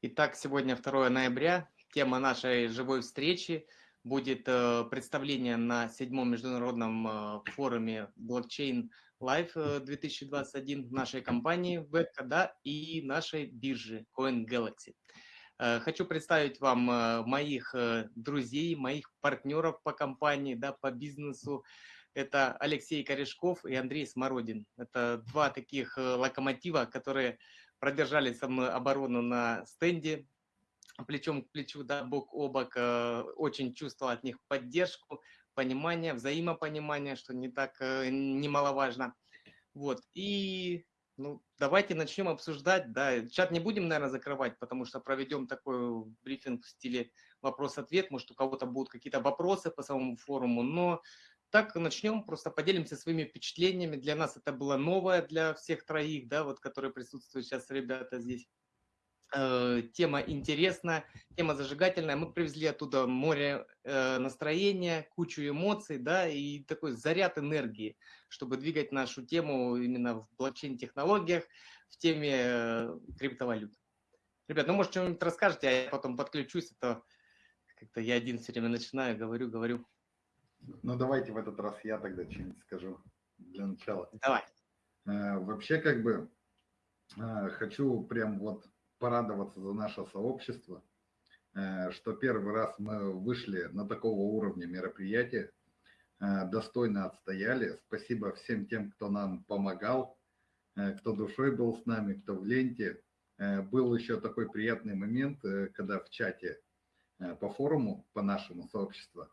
Итак, сегодня 2 ноября. Тема нашей живой встречи будет э, представление на седьмом международном э, форуме блокчейн Live 2021 нашей компании Века, да, и нашей биржи Coin Galaxy. Э, хочу представить вам моих друзей, моих партнеров по компании, да, по бизнесу. Это Алексей Корешков и Андрей Смородин. Это два таких локомотива, которые продержали со мной оборону на стенде, плечом к плечу, да, бок о бок, э, очень чувствовал от них поддержку, понимание, взаимопонимание, что не так э, немаловажно. Вот, и ну, давайте начнем обсуждать, да, чат не будем, наверное, закрывать, потому что проведем такой брифинг в стиле вопрос-ответ, может, у кого-то будут какие-то вопросы по самому форуму, но так начнем, просто поделимся своими впечатлениями. Для нас это было новое, для всех троих, да, вот, которые присутствуют сейчас, ребята здесь. Э, тема интересная, тема зажигательная. Мы привезли оттуда море э, настроения, кучу эмоций, да, и такой заряд энергии, чтобы двигать нашу тему именно в блокчейн-технологиях, в теме э, криптовалют. Ребят, ну, может, что-нибудь расскажете, а я потом подключусь, а то как-то я один все время начинаю, говорю, говорю. Ну, давайте в этот раз я тогда что-нибудь скажу для начала. Давай. Э, вообще, как бы, э, хочу прям вот порадоваться за наше сообщество, э, что первый раз мы вышли на такого уровня мероприятия, достойно отстояли. Спасибо всем тем, кто нам помогал, кто душой был с нами, кто в ленте. Был еще такой приятный момент, когда в чате по форуму, по нашему сообществу,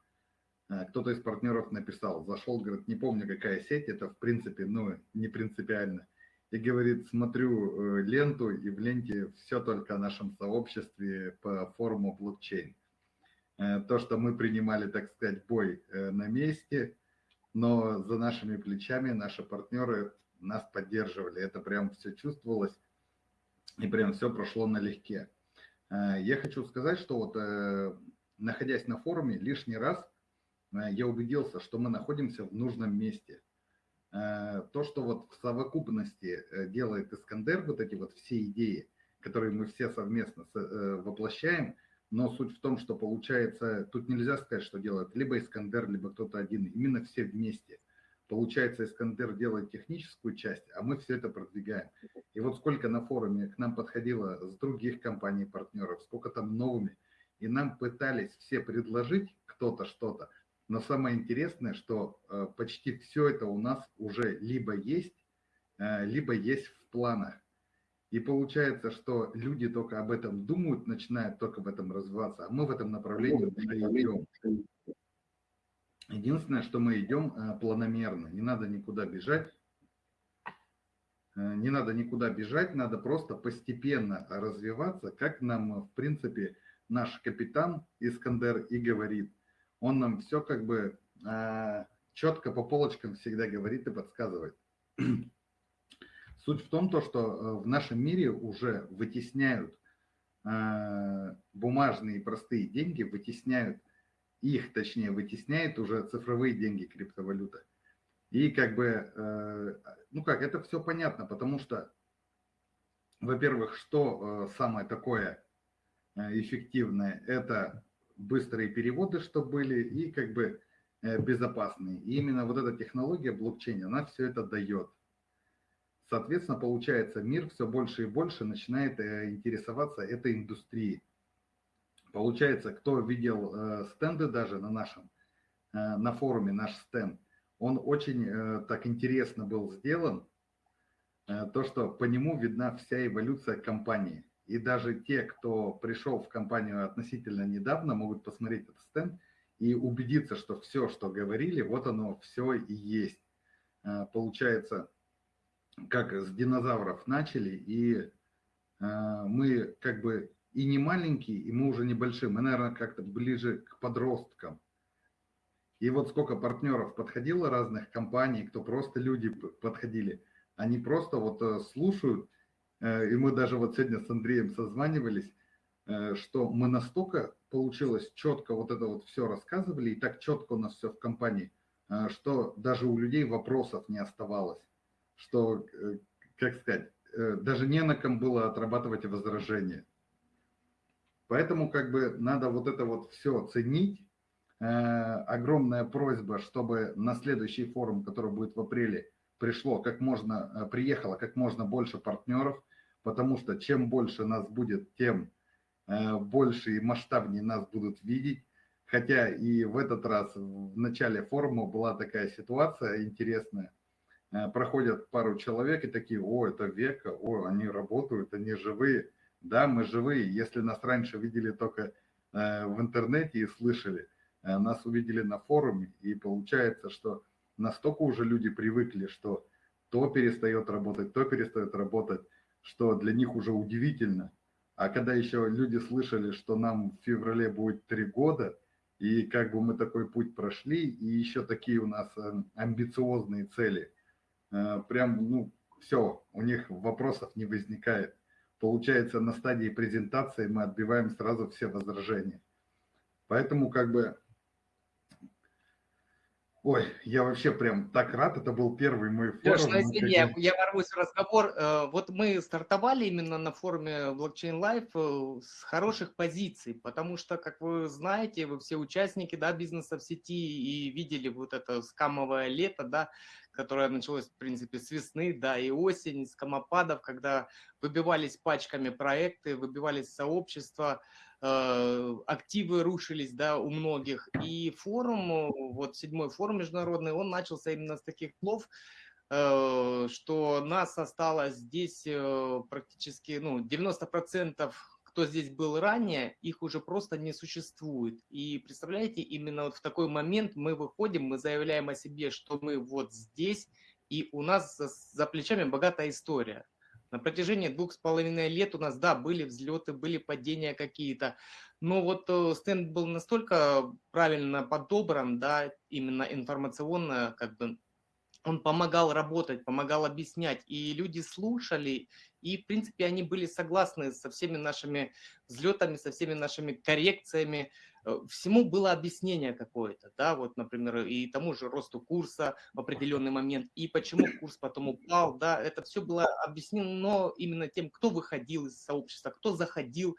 кто-то из партнеров написал, зашел, говорит, не помню, какая сеть, это в принципе, ну, не принципиально. И говорит, смотрю э, ленту, и в ленте все только о нашем сообществе по форуму блокчейн. Э, то, что мы принимали, так сказать, бой на месте, но за нашими плечами наши партнеры нас поддерживали. Это прям все чувствовалось, и прям все прошло налегке. Я хочу сказать, что вот находясь на форуме, лишний раз – Э, я убедился, что мы находимся в нужном месте. Э, то, что вот в совокупности э, делает Искандер, вот эти вот все идеи, которые мы все совместно воплощаем, но суть в том, что получается, тут нельзя сказать, что делает либо Искандер, либо кто-то один, именно все вместе. Получается, Искандер делает техническую часть, а мы все это продвигаем. И вот сколько на форуме к нам подходило с других компаний-партнеров, сколько там новыми, и нам пытались все предложить кто-то что-то, но самое интересное, что э, почти все это у нас уже либо есть, э, либо есть в планах. И получается, что люди только об этом думают, начинают только в этом развиваться, а мы в этом направлении уже идем. Единственное, что мы идем э, планомерно, не надо никуда бежать, не надо никуда бежать, надо просто постепенно развиваться, как нам, в принципе, наш капитан Искандер и говорит – он нам все как бы э, четко по полочкам всегда говорит и подсказывает. Суть в том, то, что э, в нашем мире уже вытесняют э, бумажные простые деньги, вытесняют их, точнее, вытесняет уже цифровые деньги криптовалюта. И как бы, э, ну как, это все понятно, потому что, во-первых, что самое такое эффективное, это быстрые переводы, что были, и как бы э, безопасные. И именно вот эта технология блокчейна, она все это дает. Соответственно, получается, мир все больше и больше начинает э, интересоваться этой индустрией. Получается, кто видел э, стенды даже на нашем, на форуме наш стенд, он очень так интересно был сделан, то, что по нему видна вся эволюция компании. И даже те, кто пришел в компанию относительно недавно, могут посмотреть этот стенд и убедиться, что все, что говорили, вот оно все и есть. А, получается, как с динозавров начали, и а, мы как бы и не маленькие, и мы уже небольшие, мы, наверное, как-то ближе к подросткам. И вот сколько партнеров подходило разных компаний, кто просто люди подходили, они просто вот э, слушают, Э, и мы даже вот сегодня с Андреем созванивались, э, что мы настолько получилось четко вот это вот все рассказывали, и так четко у нас все в компании, э, что даже у людей вопросов не оставалось, что, как сказать, даже не на ком было отрабатывать возражения. Поэтому как бы надо вот это вот все ценить. Э, огромная просьба, чтобы на следующий форум, который будет в апреле, пришло как можно, э, приехало как можно больше партнеров, потому что чем больше нас будет, тем э, больше и масштабнее нас будут видеть. Хотя и в этот раз в начале форума была такая ситуация интересная. Э, проходят пару человек и такие, о, это Века, о, они работают, они живые. Да, мы живые. Если нас раньше видели только в интернете и слышали, нас увидели на форуме, и получается, что настолько уже люди привыкли, что то перестает работать, то перестает работать, что для них уже удивительно. А когда еще люди слышали, что нам в феврале будет три года, и как бы мы такой путь прошли, и еще такие у нас э, амбициозные цели, э, прям, ну, все, у них вопросов не возникает. Получается, на стадии презентации мы отбиваем сразу все возражения. Поэтому как бы Ой, я вообще прям так рад, это был первый мой форум. Леш, ну, извини, я, я ворвусь в разговор. Э, вот мы стартовали именно на форуме Blockchain Life э, с хороших позиций, потому что, как вы знаете, вы все участники да, бизнеса в сети и видели вот это скамовое лето, да, которое началось, в принципе, с весны, да, и осень, с камопадов, когда выбивались пачками проекты, выбивались сообщества, активы рушились да, у многих. И форум, вот седьмой форум международный, он начался именно с таких слов, э, что нас осталось здесь э, практически ну, 90% кто здесь был ранее, их уже просто не существует. И представляете, именно вот в такой момент мы выходим, мы заявляем о себе, что мы вот здесь, и у нас за плечами богатая история. На протяжении двух с половиной лет у нас, да, были взлеты, были падения какие-то, но вот э, стенд был настолько правильно подобран, да, именно информационно, как бы, он помогал работать, помогал объяснять, и люди слушали, и, в принципе, они были согласны со всеми нашими взлетами, со всеми нашими коррекциями, всему было объяснение какое-то, да, вот, например, и тому же росту курса в определенный момент, и почему курс потом упал, да, это все было объяснено именно тем, кто выходил из сообщества, кто заходил,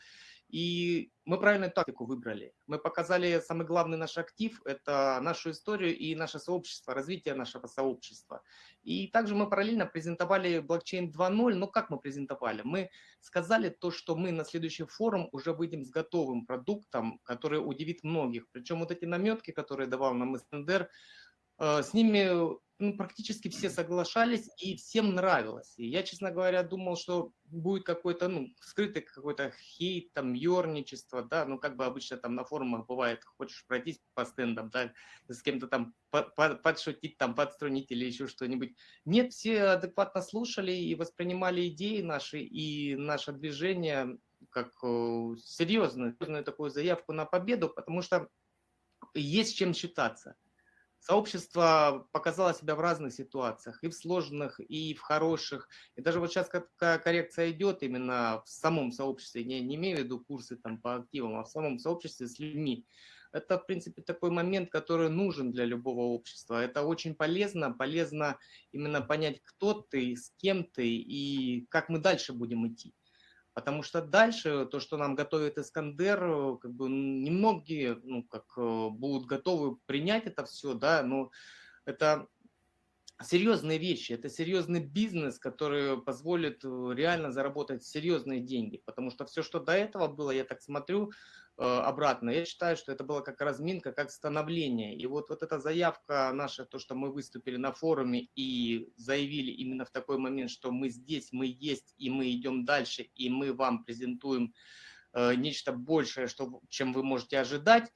и мы правильную тактику выбрали. Мы показали самый главный наш актив – это нашу историю и наше сообщество, развитие нашего сообщества. И также мы параллельно презентовали блокчейн 2.0. Но как мы презентовали? Мы сказали то, что мы на следующий форум уже выйдем с готовым продуктом, который удивит многих. Причем вот эти наметки, которые давал нам Эстендер, с ними ну, практически все соглашались и всем нравилось. И я, честно говоря, думал, что будет какой-то, ну, скрытый какой-то хейт, там, ерничество, да, ну, как бы обычно там на форумах бывает, хочешь пройтись по стендам, да, с кем-то там подшутить, там, подструнить или еще что-нибудь. Нет, все адекватно слушали и воспринимали идеи наши и наше движение как э, серьезную, серьезную такую заявку на победу, потому что есть чем считаться. Сообщество показало себя в разных ситуациях, и в сложных, и в хороших. И даже вот сейчас какая коррекция идет именно в самом сообществе, не, не имею в виду курсы там, по активам, а в самом сообществе с людьми. Это, в принципе, такой момент, который нужен для любого общества. Это очень полезно, полезно именно понять, кто ты, с кем ты и как мы дальше будем идти. Потому что дальше то, что нам готовит Искандер, э, как бы немногие ну, как, э, будут готовы принять это все, да, но это серьезные вещи, это серьезный бизнес, который позволит э, реально заработать серьезные деньги. Потому что все, что до этого было, я так смотрю, обратно. Я считаю, что это была как разминка, как становление. И вот, вот эта заявка наша, то, что мы выступили на форуме и заявили именно в такой момент, что мы здесь, мы есть, и мы идем дальше, и мы вам презентуем э, нечто большее, что, чем вы можете ожидать,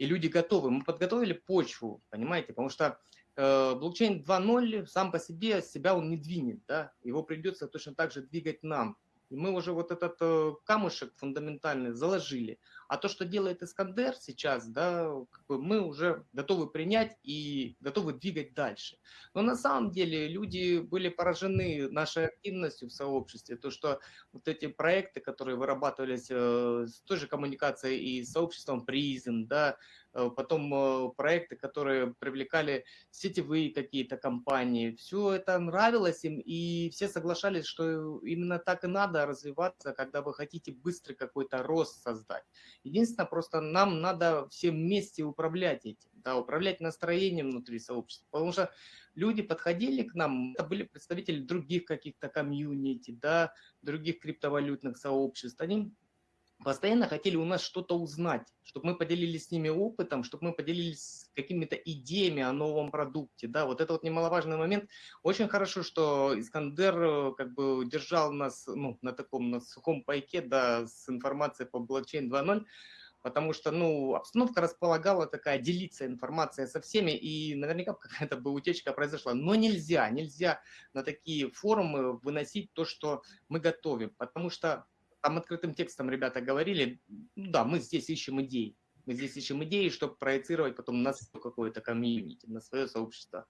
и люди готовы. Мы подготовили почву, понимаете, потому что э, блокчейн 2.0 сам по себе себя он не двинет, да? его придется точно так же двигать нам. И мы уже вот этот э, камушек фундаментальный заложили. А то, что делает Искандер сейчас, да, как бы мы уже готовы принять и готовы двигать дальше. Но на самом деле люди были поражены нашей активностью в сообществе, то, что вот эти проекты, которые вырабатывались э, с той же коммуникацией и с сообществом призм, да, Э, потом э, проекты, которые привлекали сетевые какие-то компании. Все это нравилось им, и все соглашались, что именно так и надо развиваться, когда вы хотите быстрый какой-то рост создать. Единственное, просто нам надо все вместе управлять этим, да, управлять настроением внутри сообщества, потому что люди подходили к нам, это были представители других каких-то комьюнити, да, других криптовалютных сообществ, они постоянно хотели у нас что-то узнать, чтобы мы поделились с ними опытом, чтобы мы поделились какими-то идеями о новом продукте. Да, вот это вот немаловажный момент. Очень хорошо, что Искандер э, как бы держал нас ну, на таком на сухом пайке да, с информацией по блокчейн 2.0, потому что ну, обстановка располагала такая делиться информацией со всеми, и наверняка какая-то бы утечка произошла. Но нельзя, нельзя на такие форумы выносить то, что мы готовим, потому что там открытым текстом ребята говорили, ну да, мы здесь ищем идеи. Мы здесь ищем идеи, чтобы проецировать потом на какое-то комьюнити, на свое сообщество.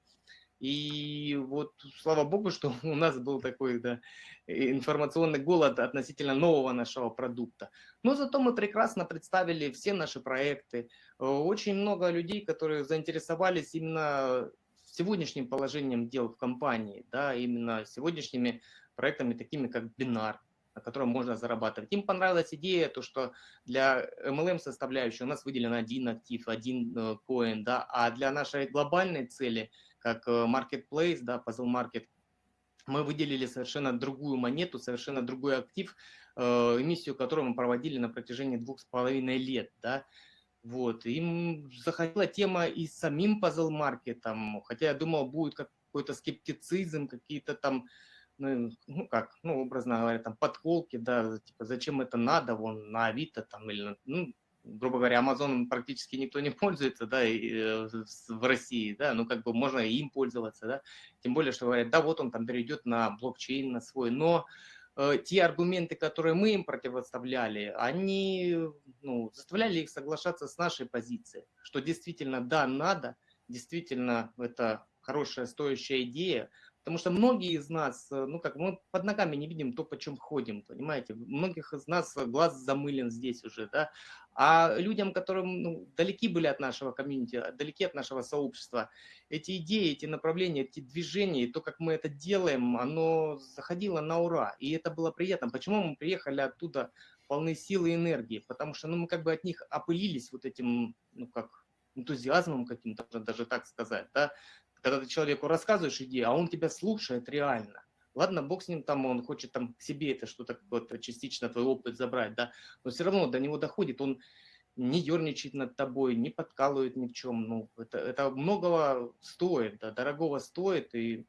И вот слава богу, что у нас был такой да, информационный голод относительно нового нашего продукта. Но зато мы прекрасно представили все наши проекты. Очень много людей, которые заинтересовались именно сегодняшним положением дел в компании, да, именно сегодняшними проектами, такими как Бинар, на котором можно зарабатывать. Им понравилась идея, то, что для MLM составляющей у нас выделен один актив, один э, коин, да, а для нашей глобальной цели, как э, marketplace, да, puzzle market, мы выделили совершенно другую монету, совершенно другой актив, э, эмиссию которого мы проводили на протяжении двух с половиной лет, да, вот, им заходила тема и с самим puzzle маркетом, хотя я думал, будет какой-то скептицизм, какие-то там ну, ну как, ну, образно говоря, там подколки, да, типа, зачем это надо, вон, на Авито там, или, ну, грубо говоря, Амазоном практически никто не пользуется, да, и, э, в России, да, ну, как бы можно им пользоваться, да, тем более, что говорят, да, вот он там перейдет на блокчейн, на свой, но э, те аргументы, которые мы им противоставляли, они, ну, заставляли их соглашаться с нашей позицией, что действительно, да, надо, действительно, это хорошая, стоящая идея, Потому что многие из нас, э, ну как, мы под ногами не видим то, по чем ходим, понимаете? Многих из нас глаз замылен здесь уже, да? А людям, которым ну, далеки были от нашего комьюнити, далеки от нашего сообщества, эти идеи, эти направления, эти движения, то, как мы это делаем, оно заходило на ура. И это было приятно. Почему мы приехали оттуда полны силы и энергии? Потому что ну, мы как бы от них опылились вот этим, ну как, энтузиазмом каким-то, даже так сказать, да, когда ты человеку рассказываешь идею, а он тебя слушает реально. Ладно, бог с ним, там он хочет там себе это что-то какое-то частично твой опыт забрать, да, но все равно до него доходит, он не ерничает над тобой, не подкалывает ни в чем, ну, это, это многого стоит, да, дорогого стоит, и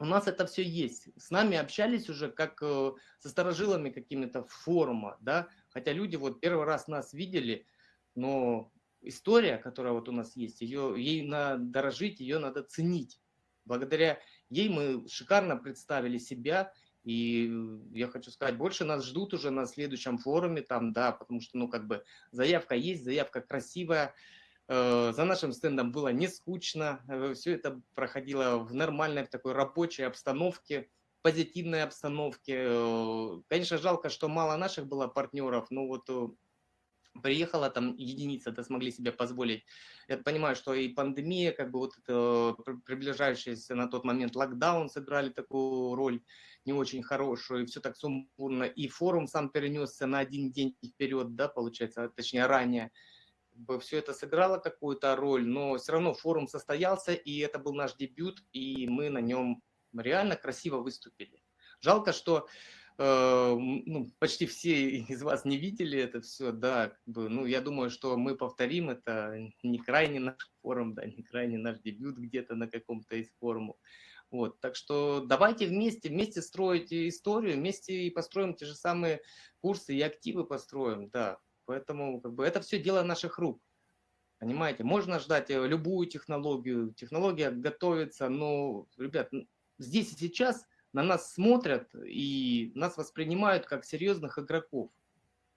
у нас это все есть. С нами общались уже как э, со сторожилами какими-то форума, да, хотя люди вот первый раз нас видели, но история, которая вот у нас есть, ее, ей надо дорожить, ее надо ценить. Благодаря ей мы шикарно представили себя, и я хочу сказать, больше нас ждут уже на следующем форуме, там, да, потому что, ну, как бы, заявка есть, заявка красивая, э, за нашим стендом было не скучно, э, все это проходило в нормальной, в такой рабочей обстановке, позитивной обстановке. Э, конечно, жалко, что мало наших было партнеров, но вот приехала там единица, да, смогли себе позволить. Я понимаю, что и пандемия, как бы вот это приближающийся на тот момент локдаун сыграли такую роль не очень хорошую, и все так сумбурно. И форум сам перенесся на один день вперед, да, получается, точнее ранее. Все это сыграло какую-то роль, но все равно форум состоялся, и это был наш дебют, и мы на нем реально красиво выступили. Жалко, что Э, ну, почти все из вас не видели это все, да, ну, я думаю, что мы повторим это, не крайне наш форум, да, не крайне наш дебют где-то на каком-то из форумов. Вот, так что давайте вместе, вместе строить историю, вместе и построим те же самые курсы и активы построим, да. Поэтому как бы это все дело наших рук. Понимаете, можно ждать э, любую технологию, технология готовится, но, ребят, здесь и сейчас на нас смотрят и нас воспринимают как серьезных игроков.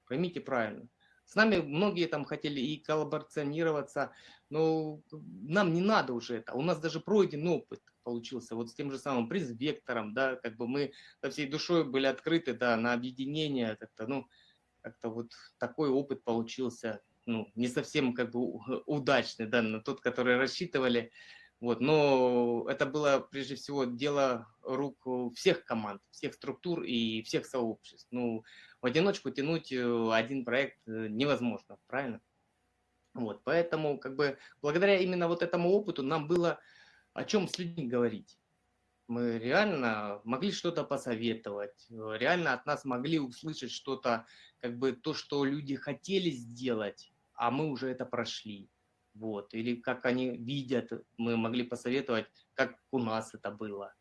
Поймите правильно. С нами многие там хотели и коллаборационироваться, но нам не надо уже это. У нас даже пройден опыт получился, вот с тем же самым приз-вектором, да, как бы мы со всей душой были открыты, да, на объединение, как-то, ну, как-то вот такой опыт получился, ну, не совсем как бы удачный, да, на тот, который рассчитывали, вот, но это было прежде всего дело рук всех команд, всех структур и всех сообществ. Ну, в одиночку тянуть э, один проект э, невозможно, правильно? Вот, поэтому как бы благодаря именно вот этому опыту нам было о чем с людьми говорить. Мы реально могли что-то посоветовать, реально от нас могли услышать что-то, как бы то, что люди хотели сделать, а мы уже это прошли. Вот. Или как они видят, мы могли посоветовать, как у нас это было.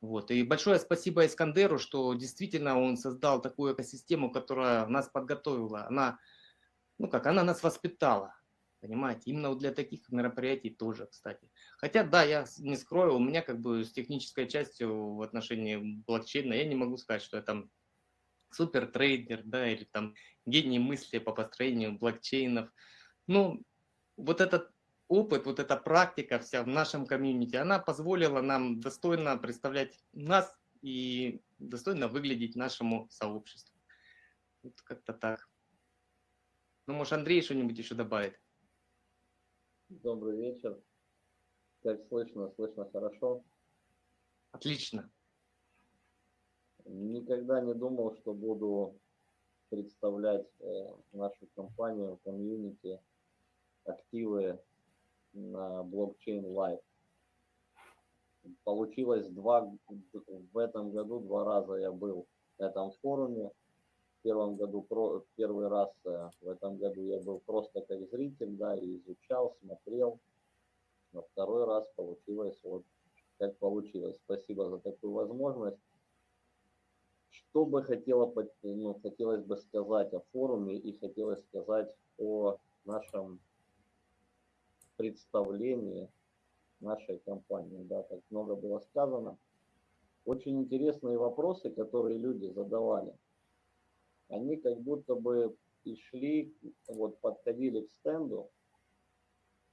Вот. И большое спасибо Искандеру, что действительно он создал такую экосистему, которая нас подготовила. Она, ну как, она нас воспитала. Понимаете, именно для таких мероприятий тоже, кстати. Хотя, да, я не скрою, у меня как бы с технической частью в отношении блокчейна, я не могу сказать, что я там супер трейдер, да, или там гений мысли по построению блокчейнов. Ну, вот этот опыт, вот эта практика вся в нашем комьюнити, она позволила нам достойно представлять нас и достойно выглядеть нашему сообществу. Вот как-то так. Ну, может, Андрей что-нибудь еще добавит? Добрый вечер. Как слышно? Слышно хорошо? Отлично. Никогда не думал, что буду представлять э, нашу компанию, комьюнити, активы на блокчейн Live. Получилось два, в этом году два раза я был на этом форуме. В первом году, про, первый раз э, в этом году я был просто как зритель, да, и изучал, смотрел. Но второй раз получилось вот как получилось. Спасибо за такую возможность. Что бы хотела, ну, хотелось бы сказать о форуме и хотелось сказать о нашем представлении нашей компании, да, так много было сказано. Очень интересные вопросы, которые люди задавали. Они как будто бы и шли, вот подходили к стенду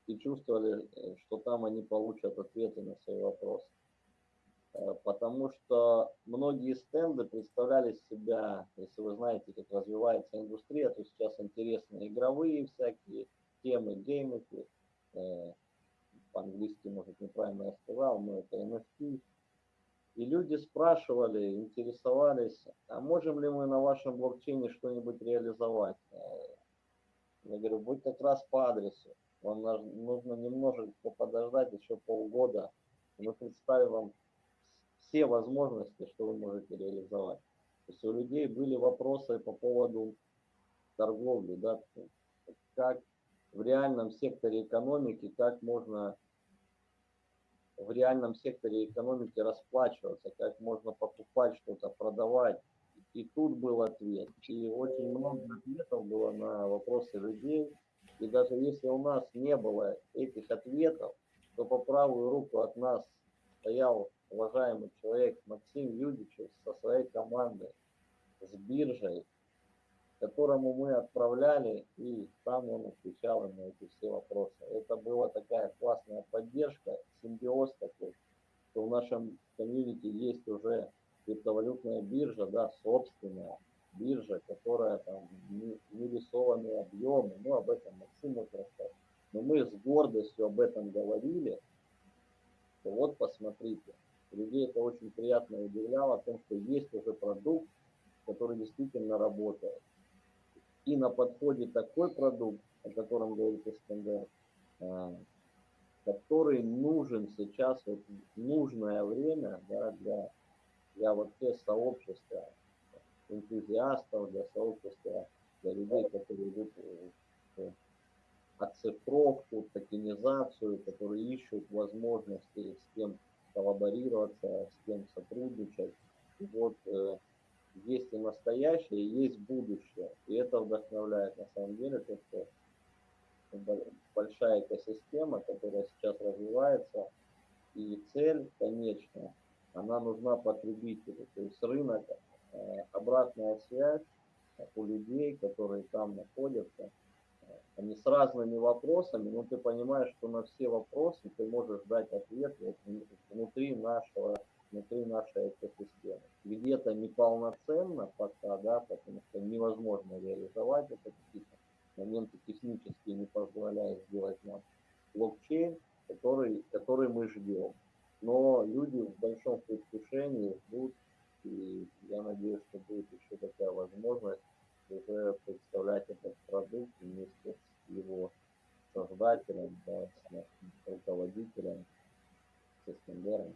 и чувствовали, что там они получат ответы на свои вопросы. Э, потому что многие стенды представляли себя, если вы знаете, как развивается индустрия, то сейчас интересные игровые всякие темы, геймики, Э, по-английски, может, неправильно я сказал, но это NFT. И люди спрашивали, интересовались, а можем ли мы на вашем блокчейне что-нибудь реализовать? Э, я говорю, будь как раз по адресу. Вам нужно немножечко подождать, еще полгода. Мы представим вам все возможности, что вы можете реализовать. То есть у людей были вопросы по поводу торговли, да, как в реальном секторе экономики, как можно в реальном секторе экономики расплачиваться, как можно покупать что-то, продавать. И тут был ответ. И очень много ответов было на вопросы людей. И даже если у нас не было этих ответов, то по правую руку от нас стоял уважаемый человек Максим Юдичев со своей командой, с биржей, которому мы отправляли, и там он отвечал на эти все вопросы. Это была такая классная поддержка, симбиоз такой, что в нашем комьюнити есть уже криптовалютная биржа, да, собственная биржа, которая там не, не рисованные объемы, ну об этом Максим расскажет. Но мы с гордостью об этом говорили, что вот посмотрите, людей это очень приятно удивляло, о том, что есть уже продукт, который действительно работает и на подходе такой продукт, о котором говорит Искандер, а, который нужен сейчас, вот, нужное время да, для, для вот те сообщества энтузиастов, для сообщества, для людей, которые идут в оцифровку, токенизацию, которые ищут возможности с кем коллаборироваться, с кем сотрудничать. Вот э, есть и настоящее, и есть будущее. И это вдохновляет на самом деле то, что большая экосистема, которая сейчас развивается, и цель, конечно, она нужна потребителю. То есть рынок, э, обратная связь у людей, которые там находятся, они с разными вопросами, но ты понимаешь, что на все вопросы ты можешь дать ответ внутри нашего, внутри нашей экосистемы. Где-то неполноценно пока, да, потому что невозможно реализовать это, какие-то моменты технические не позволяют сделать нам блокчейн, который, который мы ждем. Но люди в большом предвкушении ждут, и я надеюсь, что будет еще такая возможность уже представлять этот продукт вместе с его создателем, да, с руководителем, с Искандером.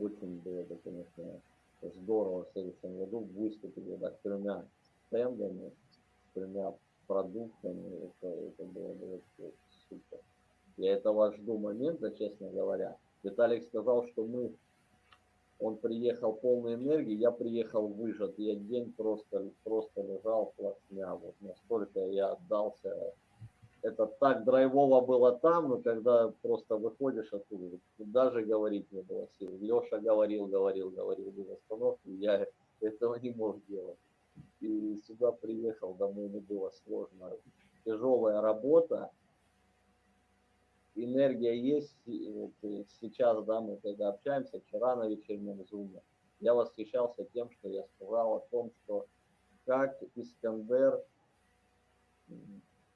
Очень было бы, конечно, здорово в следующем году выступить вот тремя стендами, тремя продуктами. Это, это было бы супер. Я этого жду момента, честно говоря. Виталик сказал, что мы он приехал полной энергии, я приехал выжат. Я день просто, просто лежал плашмя. Вот настолько я отдался. Это так драйвово было там, но когда просто выходишь оттуда, даже говорить не было сил. Леша говорил, говорил, говорил без остановки, я этого не мог делать. И сюда приехал, домой мне было сложно. Тяжелая работа, энергия есть. Вот сейчас, да, мы когда общаемся, вчера на вечернем зуме, я восхищался тем, что я сказал о том, что как Искандер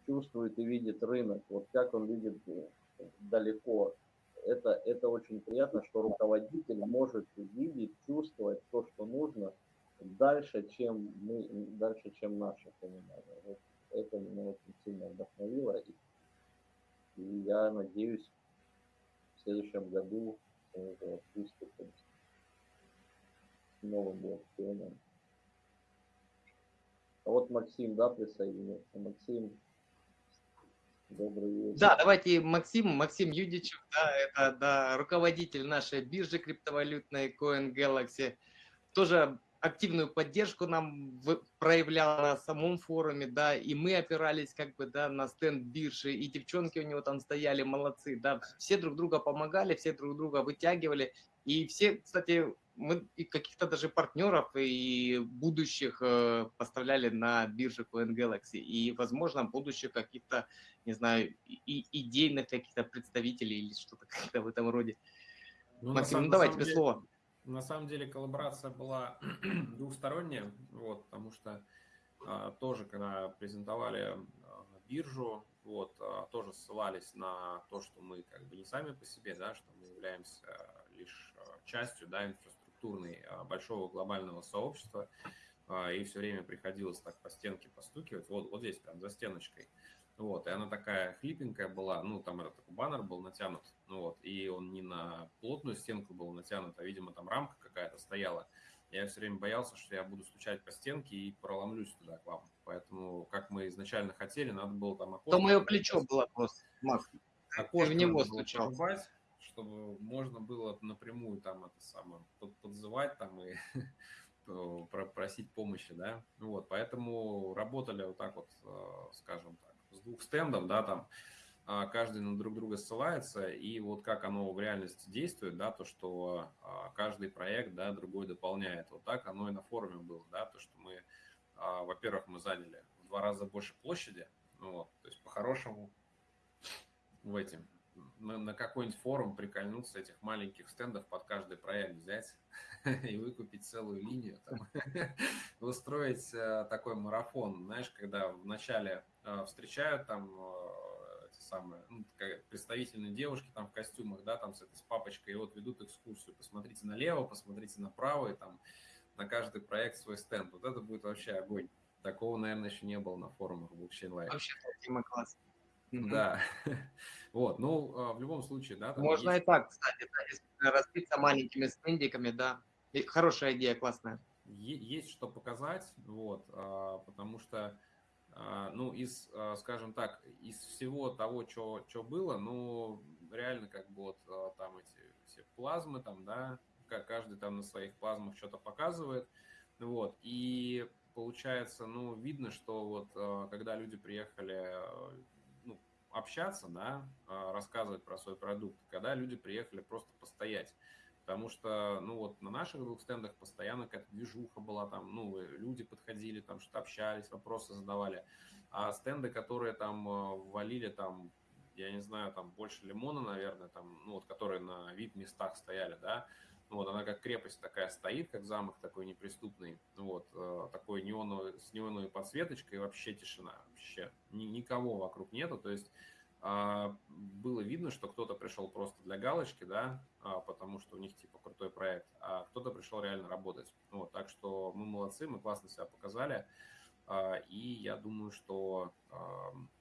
чувствует и видит рынок, вот как он видит э, далеко. Это, это очень приятно, что руководитель может видеть, чувствовать то, что нужно дальше, чем мы, дальше, чем наше понимание. Вот это меня очень сильно вдохновило. И и я надеюсь, в следующем году уже выступим с новым блокчейном. А вот Максим, да, присоединился. Максим, Да, давайте Максим, Максим Юдичев, да, это да, руководитель нашей биржи криптовалютной Coin Galaxy. Тоже активную поддержку нам проявлял на самом форуме, да, и мы опирались как бы, да, на стенд биржи, и девчонки у него там стояли, молодцы, да, все друг друга помогали, все друг друга вытягивали, и все, кстати, мы и каких-то даже партнеров и будущих э, поставляли на бирже Coin Galaxy, и, возможно, будущих каких-то, не знаю, и, идейных каких-то представителей или что-то как-то в этом роде. Ну, Максим, ну давай тебе деле... слово. На самом деле коллаборация была двухсторонняя, вот, потому что а, тоже, когда презентовали а, биржу, вот, а, тоже ссылались на то, что мы как бы не сами по себе, да, что мы являемся лишь а, частью, да, инфраструктурной а, большого глобального сообщества, а, и все время приходилось так по стенке постукивать, вот, вот здесь прям за стеночкой, вот, и она такая хлипенькая была, ну, там этот баннер был натянут, ну вот, и он не на плотную стенку был натянут, а, видимо, там рамка какая-то стояла. Я все время боялся, что я буду стучать по стенке и проломлюсь туда к вам. Поэтому, как мы изначально хотели, надо было там окошко... То мое плечо было просто, Макс. Окошко в него стучал. Чтобы можно было напрямую там это самое подзывать там и просить помощи, да. Вот, поэтому работали вот так вот, э, скажем так с двух стендов, да, там а, каждый на друг друга ссылается, и вот как оно в реальности действует, да, то, что а, каждый проект, да, другой дополняет. Вот так оно и на форуме было, да, то, что мы, а, во-первых, мы заняли в два раза больше площади, ну вот, то есть по-хорошему в этим, на, на какой-нибудь форум прикольнуться этих маленьких стендов под каждый проект взять и выкупить целую линию, там, устроить э, такой марафон, знаешь, когда вначале э, встречают там э, эти самые ну, представительные девушки там в костюмах, да, там с этой с папочкой, и вот ведут экскурсию, посмотрите налево, посмотрите направо, и там на каждый проект свой стенд. Вот это будет вообще огонь. Такого, наверное, еще не было на форумах Blockchain Live. Вообще, тема классная. Да. Вот, ну, в любом случае, да. Можно есть... и так, кстати, да, если разбиться маленькими стендиками, да. Хорошая идея, классная. Есть что показать, вот, а, потому что, а, ну, из, скажем так, из всего того, что было, ну, реально, как бы вот там эти все плазмы, там, да, каждый там на своих плазмах что-то показывает, вот, и получается, ну, видно, что вот когда люди приехали общаться, да, а, рассказывать про свой продукт, когда люди приехали просто постоять. Потому что, ну вот на наших двух стендах постоянно какая-то движуха была, там, ну, люди подходили, там что-то общались, вопросы задавали. а стенды, которые там э, валили там, я не знаю, там больше лимона, наверное, там, ну вот, которые на вид местах стояли, да, вот, она как крепость такая стоит, как замок такой неприступный, вот, э, такой неоновый, с неоновой подсветочкой, вообще тишина, вообще ни, никого вокруг нету, то есть было видно, что кто-то пришел просто для галочки, да, а, потому что у них типа крутой проект, а кто-то пришел реально работать. Вот, так что мы молодцы, мы классно себя показали, а, и я думаю, что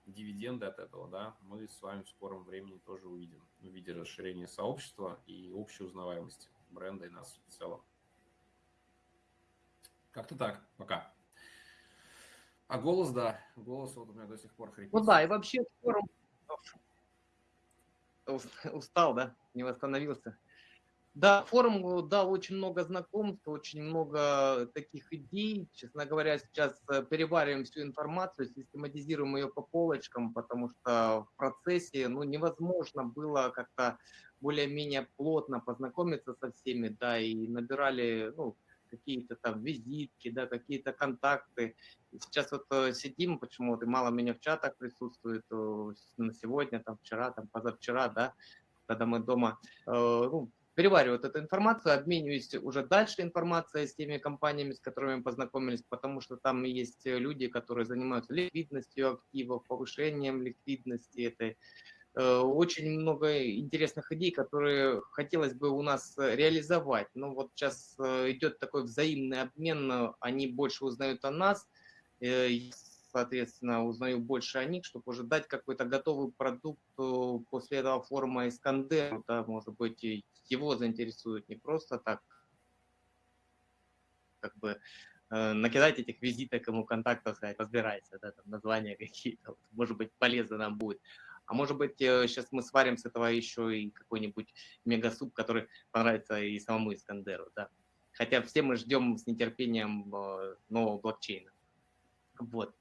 дивиденды от этого, да, мы с вами в скором времени тоже увидим в виде расширения сообщества и общей узнаваемости бренда и нас в целом. Как-то так, пока. А голос, да, голос вот у меня до сих пор хрипит. Ну да, и вообще форум устал, да, не восстановился. Да, форум дал очень много знакомств, очень много таких идей. Честно говоря, сейчас э, перевариваем всю информацию, систематизируем ее по полочкам, потому что в процессе ну, невозможно было как-то более-менее плотно познакомиться со всеми, да, и набирали ну, какие-то там визитки, да, какие-то контакты. Сейчас вот э, сидим, почему-то мало меня в чатах присутствует э, на сегодня, там вчера, там позавчера, да, когда мы дома, э, ну, переваривают эту информацию, обмениваюсь уже дальше информацией с теми компаниями, с которыми мы познакомились, потому что там есть люди, которые занимаются ликвидностью активов, повышением ликвидности этой очень много интересных идей, которые хотелось бы у нас реализовать. Но вот сейчас э, идет такой взаимный обмен, они больше узнают о нас, э, соответственно, узнаю больше о них, чтобы уже дать какой-то готовый продукт после этого форума Искандер, да, может быть, его заинтересует не просто так, как бы накидать этих визиток ему контактов, сказать, разбирайся, да, там названия какие-то, может быть, полезно нам будет. А может быть, сейчас э, мы сварим с этого еще и какой-нибудь мегасуп, который понравится и самому Искандеру, да. Хотя все мы ждем с нетерпением э, нового блокчейна. Вот.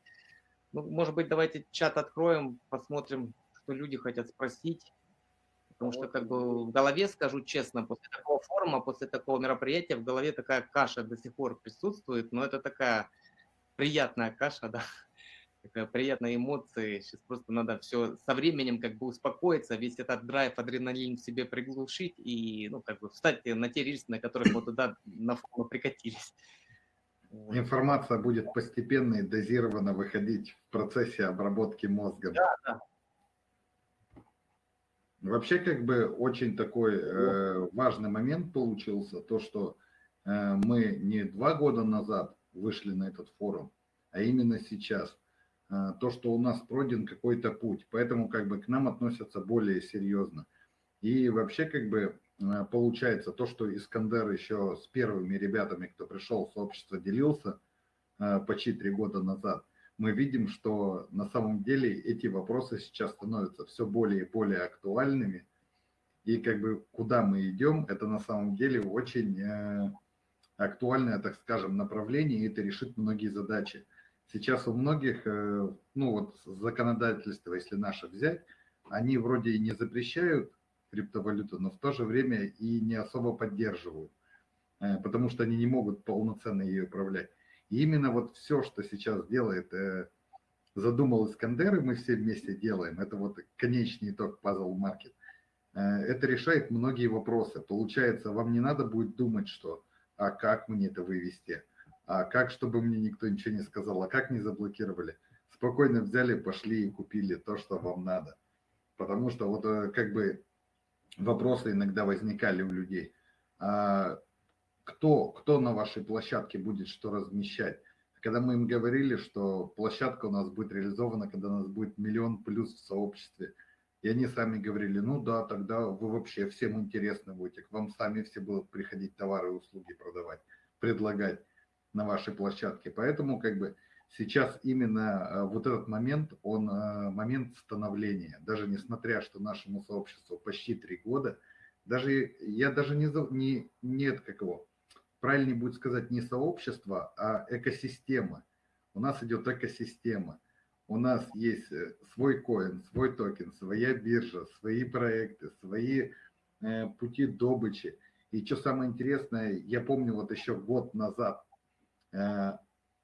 Ну, может быть, давайте чат откроем, посмотрим, что люди хотят спросить. Потому что, как бы, в голове, скажу честно, после такого форума, после такого мероприятия, в голове такая каша до сих пор присутствует, но это такая приятная каша, да, такая приятная эмоция. Сейчас просто надо все со временем как бы успокоиться, весь этот драйв, адреналин в себе приглушить и, ну, как бы встать на те рельсы, на которых вот туда на фону прикатились. Информация будет постепенно и дозированно выходить в процессе обработки мозга. Да, да. Вообще, как бы очень такой э, важный момент получился, то, что э, мы не два года назад вышли на этот форум, а именно сейчас. А, то, что у нас пройден какой-то путь, поэтому как бы к нам относятся более серьезно. И вообще как бы а, получается то, что Искандер еще с первыми ребятами, кто пришел в сообщество, делился а, почти три года назад, мы видим, что на самом деле эти вопросы сейчас становятся все более и более актуальными. И как бы куда мы идем, это на самом деле очень э, актуальное, так скажем, направление, и это решит многие задачи. Сейчас у многих, э, ну вот законодательство, если наше взять, они вроде и не запрещают криптовалюту, но в то же время и не особо поддерживают, э, потому что они не могут полноценно ее управлять. И именно вот все, что сейчас делает, э, задумал Искандер, и мы все вместе делаем, это вот конечный итог Puzzle Market, это решает многие вопросы. Получается, вам не надо будет думать, что, а как мне это вывести, а как, чтобы мне никто ничего не сказал, а как не заблокировали? Спокойно взяли, пошли и купили то, что вам надо. Потому что вот э, как бы вопросы иногда возникали у людей. А кто, кто на вашей площадке будет что размещать? Когда мы им говорили, что площадка у нас будет реализована, когда у нас будет миллион плюс в сообществе, и они сами говорили, ну да, тогда вы вообще всем интересны будете, к вам сами все будут приходить товары и услуги продавать, предлагать на вашей площадке. Поэтому как бы сейчас именно э, вот этот момент, он э, момент становления. Даже несмотря, что нашему сообществу почти три года, даже я даже не, не нет какого, правильнее будет сказать не сообщество, а экосистема. У нас идет экосистема. У нас есть э, свой коин, свой токен, своя биржа, свои проекты, свои пути добычи. И что самое интересное, я помню вот еще год назад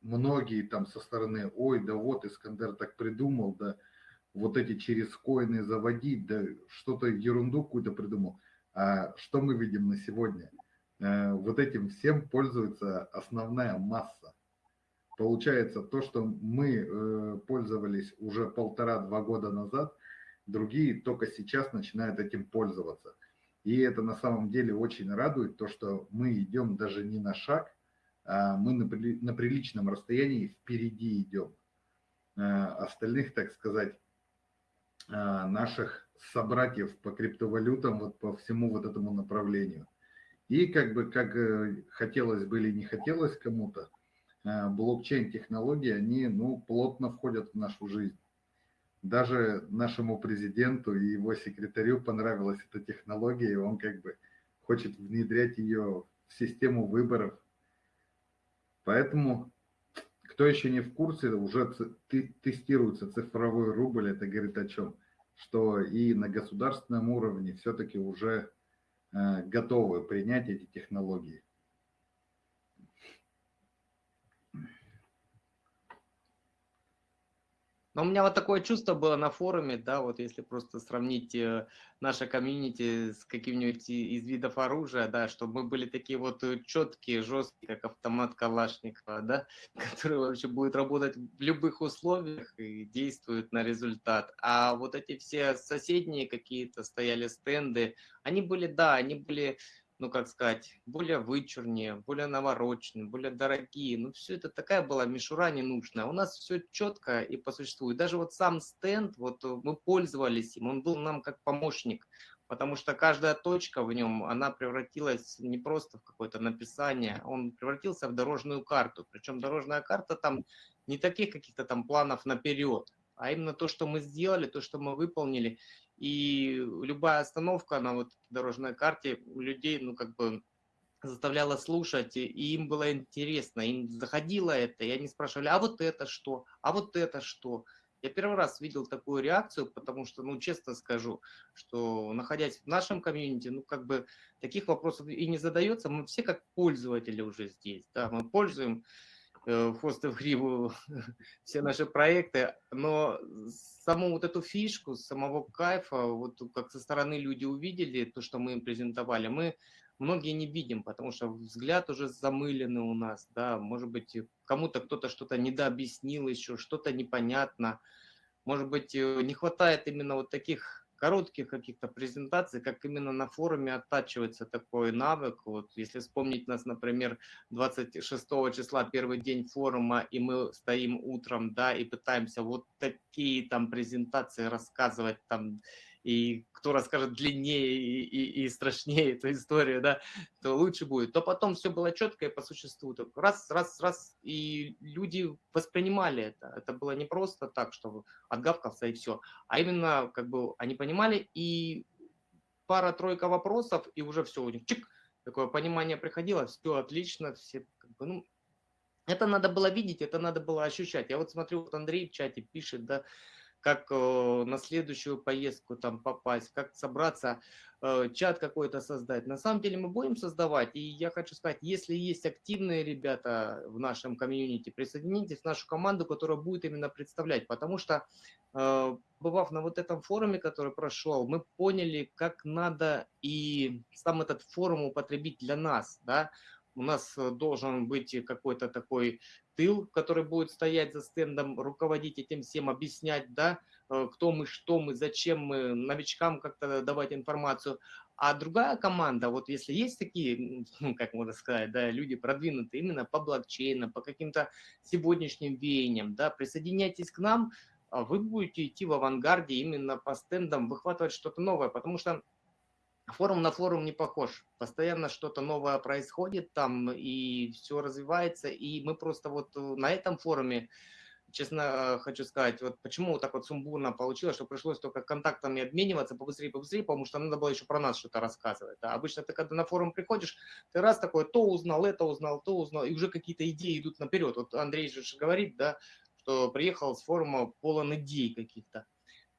многие там со стороны, ой, да вот Искандер так придумал, да вот эти через коины заводить, да что-то ерунду какую-то придумал. А что мы видим на сегодня? Э, вот этим всем пользуется основная масса. Получается, то, что мы э, пользовались уже полтора-два года назад, другие только сейчас начинают этим пользоваться. И это на самом деле очень радует, то, что мы идем даже не на шаг, мы на, на приличном расстоянии впереди идем. Э, остальных, так сказать, наших собратьев по криптовалютам, вот по всему вот этому направлению. И как бы, как э, хотелось бы или не хотелось кому-то, блокчейн-технологии, они, ну, плотно входят в нашу жизнь. Даже нашему президенту и его секретарю понравилась эта технология, и он как бы хочет внедрять ее в систему выборов. Поэтому, кто еще не в курсе, уже тестируется цифровой рубль, это говорит о чем? Что и на государственном уровне все-таки уже Э, готовы принять эти технологии. Но у меня вот такое чувство было на форуме, да, вот если просто сравнить э, наше комьюнити с каким-нибудь из видов оружия, да, чтобы мы были такие вот э, четкие, жесткие, как автомат Калашникова, да, который вообще будет работать в любых условиях и действует на результат. А вот эти все соседние какие-то стояли стенды, они были, да, они были ну, как сказать, более вычурнее, более навороченные, более дорогие. Ну, все это такая была мишура ненужная. У нас все четко и по существу. И даже вот сам стенд, вот э, мы пользовались им, он был нам как помощник, потому что каждая точка в нем, она превратилась не просто в какое-то написание, он превратился в дорожную карту. Причем дорожная карта там не таких каких-то там планов наперед, а именно то, что мы сделали, то, что мы выполнили. И любая остановка на вот дорожной карте людей, ну, как бы заставляла слушать, и им было интересно, им заходило это, и они спрашивали, а вот это что, а вот это что. Я первый раз видел такую реакцию, потому что, ну, честно скажу, что находясь в нашем комьюнити, ну, как бы таких вопросов и не задается, мы все как пользователи уже здесь, да, мы пользуем Э, в хвост и в гриву все наши проекты, но саму вот эту фишку, самого кайфа, вот как со стороны люди увидели то, что мы им презентовали, мы многие не видим, потому что взгляд уже замыленный у нас, да, может быть, кому-то кто-то что-то недообъяснил еще, что-то непонятно, может быть, э, не хватает именно вот таких коротких каких-то презентаций, как именно на форуме оттачивается такой навык. Вот если вспомнить нас, например, 26 числа, первый день форума, и мы стоим утром, да, и пытаемся вот такие там презентации рассказывать там и кто расскажет длиннее и, и, и страшнее эту историю, да, то лучше будет. То потом все было четко и по существу. Так раз, раз, раз, и люди воспринимали это. Это было не просто так, что отгавкался и все, а именно как бы они понимали, и пара-тройка вопросов, и уже все у них чик, такое понимание приходило, все отлично, все как бы, ну, это надо было видеть, это надо было ощущать. Я вот смотрю, вот Андрей в чате пишет, да, как э, на следующую поездку там попасть, как собраться, э, чат какой-то создать. На самом деле мы будем создавать, и я хочу сказать, если есть активные ребята в нашем комьюнити, присоединитесь в нашу команду, которая будет именно представлять, потому что, э, бывав на вот этом форуме, который прошел, мы поняли, как надо и сам этот форум употребить для нас, да, у нас должен быть какой-то такой тыл, который будет стоять за стендом, руководить этим всем, объяснять, да, э, кто мы, что мы, зачем мы, новичкам как-то давать информацию. А другая команда, вот если есть такие, как можно сказать, да, люди продвинутые именно по блокчейну, по каким-то сегодняшним веяниям, да, присоединяйтесь к нам, а вы будете идти в авангарде именно по стендам, выхватывать что-то новое, потому что форум на форум не похож. Постоянно что-то новое происходит там, и все развивается. И мы просто вот э, на этом форуме, честно э, хочу сказать, вот почему вот так вот сумбурно получилось, что пришлось только контактами обмениваться побыстрее, побыстрее, потому что надо было еще про нас что-то рассказывать. А обычно ты когда на форум приходишь, ты раз такой, то узнал, это узнал, то узнал, и уже какие-то идеи идут наперед. Вот Андрей же говорит, да, что приехал с форума полон идей каких-то.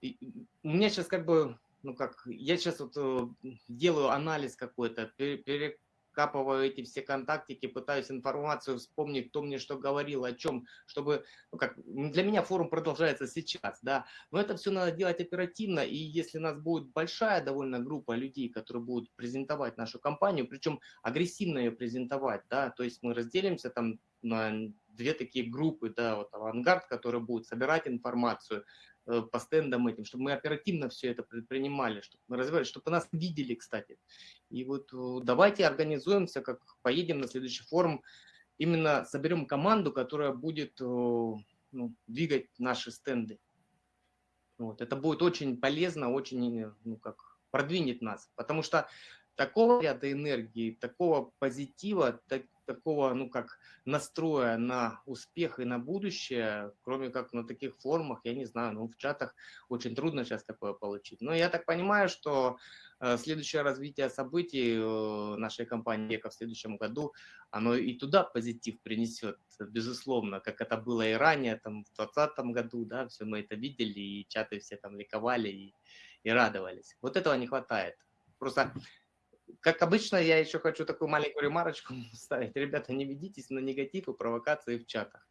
У меня сейчас как бы ну как, я сейчас вот э, делаю анализ какой-то, откапываю эти все контактики, пытаюсь информацию вспомнить, кто мне что говорил, о чем, чтобы, ну как, для меня форум продолжается сейчас, да, но это все надо делать оперативно, и если у нас будет большая довольно группа людей, которые будут презентовать нашу компанию, причем агрессивно ее презентовать, да, то есть мы разделимся там на две такие группы, да, вот авангард, который будет собирать информацию, по стендам этим, чтобы мы оперативно все это предпринимали, чтобы мы развивали, чтобы нас видели, кстати. И вот э, давайте организуемся, как поедем на следующий форум, именно соберем команду, которая будет э, ну, двигать наши стенды. Вот. Это будет очень полезно, очень, ну, как, продвинет нас, потому что такого ряда энергии, такого позитива, так, такого, ну как, настроя на успех и на будущее, кроме как на таких форумах, я не знаю, ну в чатах очень трудно сейчас такое получить. Но я так понимаю, что э, следующее развитие событий э, нашей компании ЕКО в следующем году, оно и туда позитив принесет, безусловно, как это было и ранее, там в 2020 году, да, все мы это видели, и чаты все там ликовали и, и радовались. Вот этого не хватает. Просто как обычно, я еще хочу такую маленькую ремарочку ставить. Ребята, не ведитесь на негатив и провокации в чатах.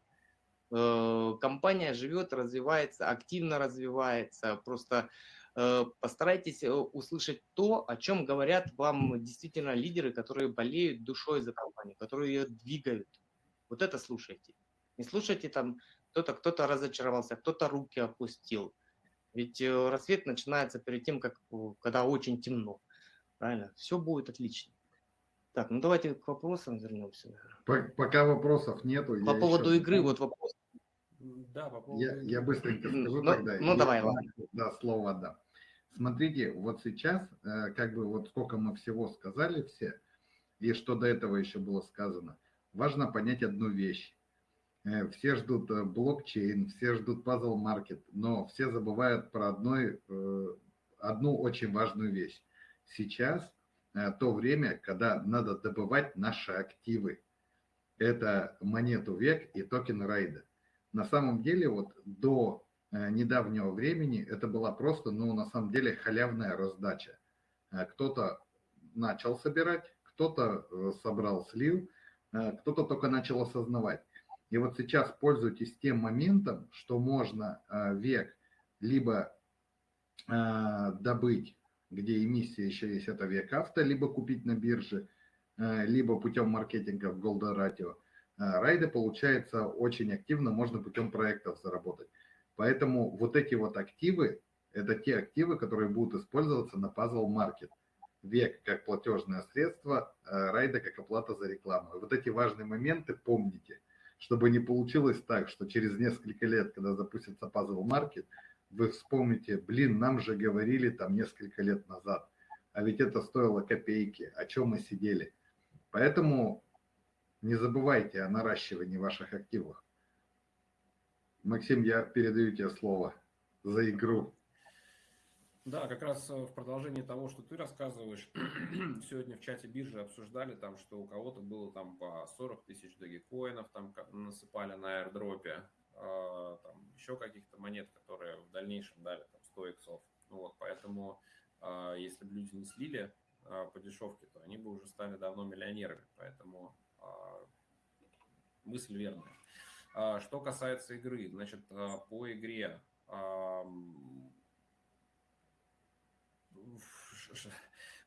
Э, компания живет, развивается, активно развивается. Просто э, постарайтесь э, услышать то, о чем говорят вам действительно лидеры, которые болеют душой за компанию, которые ее двигают. Вот это слушайте. Не слушайте там, кто-то кто-то разочаровался, кто-то руки опустил. Ведь рассвет начинается перед тем, как, когда очень темно. Правильно? Все будет отлично. Так, ну давайте к вопросам вернемся. Пока вопросов нету. По поводу еще... игры вот вопрос. Да, по поводу... Я, я быстренько скажу ну, тогда. Ну, давай, ладно. Да, слово отдам. Смотрите, вот сейчас, э, как бы вот сколько мы всего сказали все, и что до этого еще было сказано, важно понять одну вещь. Э, все ждут э, блокчейн, все ждут пазл маркет, но все забывают про одной, одну очень важную вещь. Сейчас э, то время, когда надо добывать наши активы. Это монету век и токен райда. На самом деле, вот до э, недавнего времени это была просто, ну, на самом деле, халявная раздача. Э, кто-то начал собирать, кто-то собрал слив, кто-то только начал осознавать. И вот сейчас пользуйтесь тем моментом, что можно век либо добыть где эмиссия еще есть, это век авто, либо купить на бирже, э, либо путем маркетинга в Ratio. Э, райды, получается, очень активно можно путем проектов заработать. Поэтому вот эти вот активы, это те активы, которые будут использоваться на Puzzle Market. Век как платежное средство, э, райда как оплата за рекламу. И вот эти важные моменты помните, чтобы не получилось так, что через несколько лет, когда запустится Puzzle Market, вы вспомните, блин, нам же говорили там несколько лет назад, а ведь это стоило копейки, о чем мы сидели. Поэтому не забывайте о наращивании ваших активов. Максим, я передаю тебе слово за игру. Да, как раз э, в продолжении того, что ты рассказываешь, сегодня в чате биржи обсуждали там, что у кого-то было там по 40 тысяч догикоинов, там насыпали на аирдропе, там, еще каких-то монет, которые в дальнейшем дали там, 100 иксов. Ну, вот, поэтому а, если бы люди не слили а, по дешевке, то они бы уже стали давно миллионерами. Поэтому мысль верная. Что касается игры, значит, по игре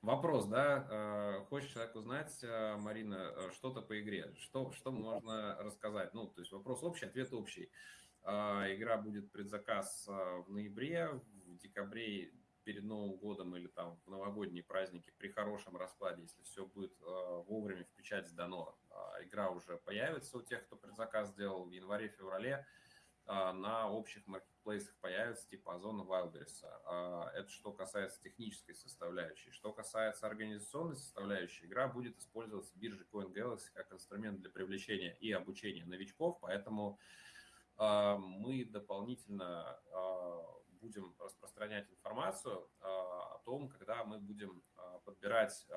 Вопрос, да? Э, хочешь человек узнать, э, Марина, э, что-то по игре? Что, что можно рассказать? Ну, то есть вопрос общий, ответ общий. Игра будет предзаказ в ноябре, в декабре перед Новым годом или там в новогодние праздники при хорошем раскладе, если все будет вовремя в печать сдано, игра уже появится у тех, кто предзаказ сделал в январе-феврале. А, на общих маркетплейсах появится типа Озона Wildberries. А, это что касается технической составляющей. Что касается организационной составляющей, игра будет использоваться биржей CoinGalaxy как инструмент для привлечения и обучения новичков, поэтому а, мы дополнительно будем распространять информацию о том, когда мы будем подбирать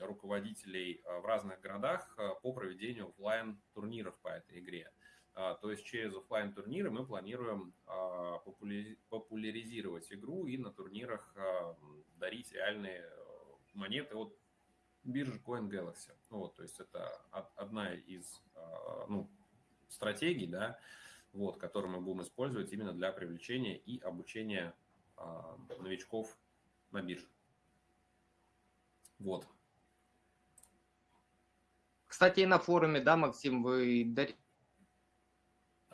руководителей в разных городах по проведению офлайн турниров по этой игре. А, то есть через офлайн турниры мы планируем а, популяризировать игру и на турнирах а, дарить реальные монеты от биржа Coin Galaxy. Вот, то есть это одна из ну, стратегий, да, вот, которые мы будем использовать именно для привлечения и обучения новичков на бирже. Вот. Кстати, и на форуме, да, Максим, вы дарили?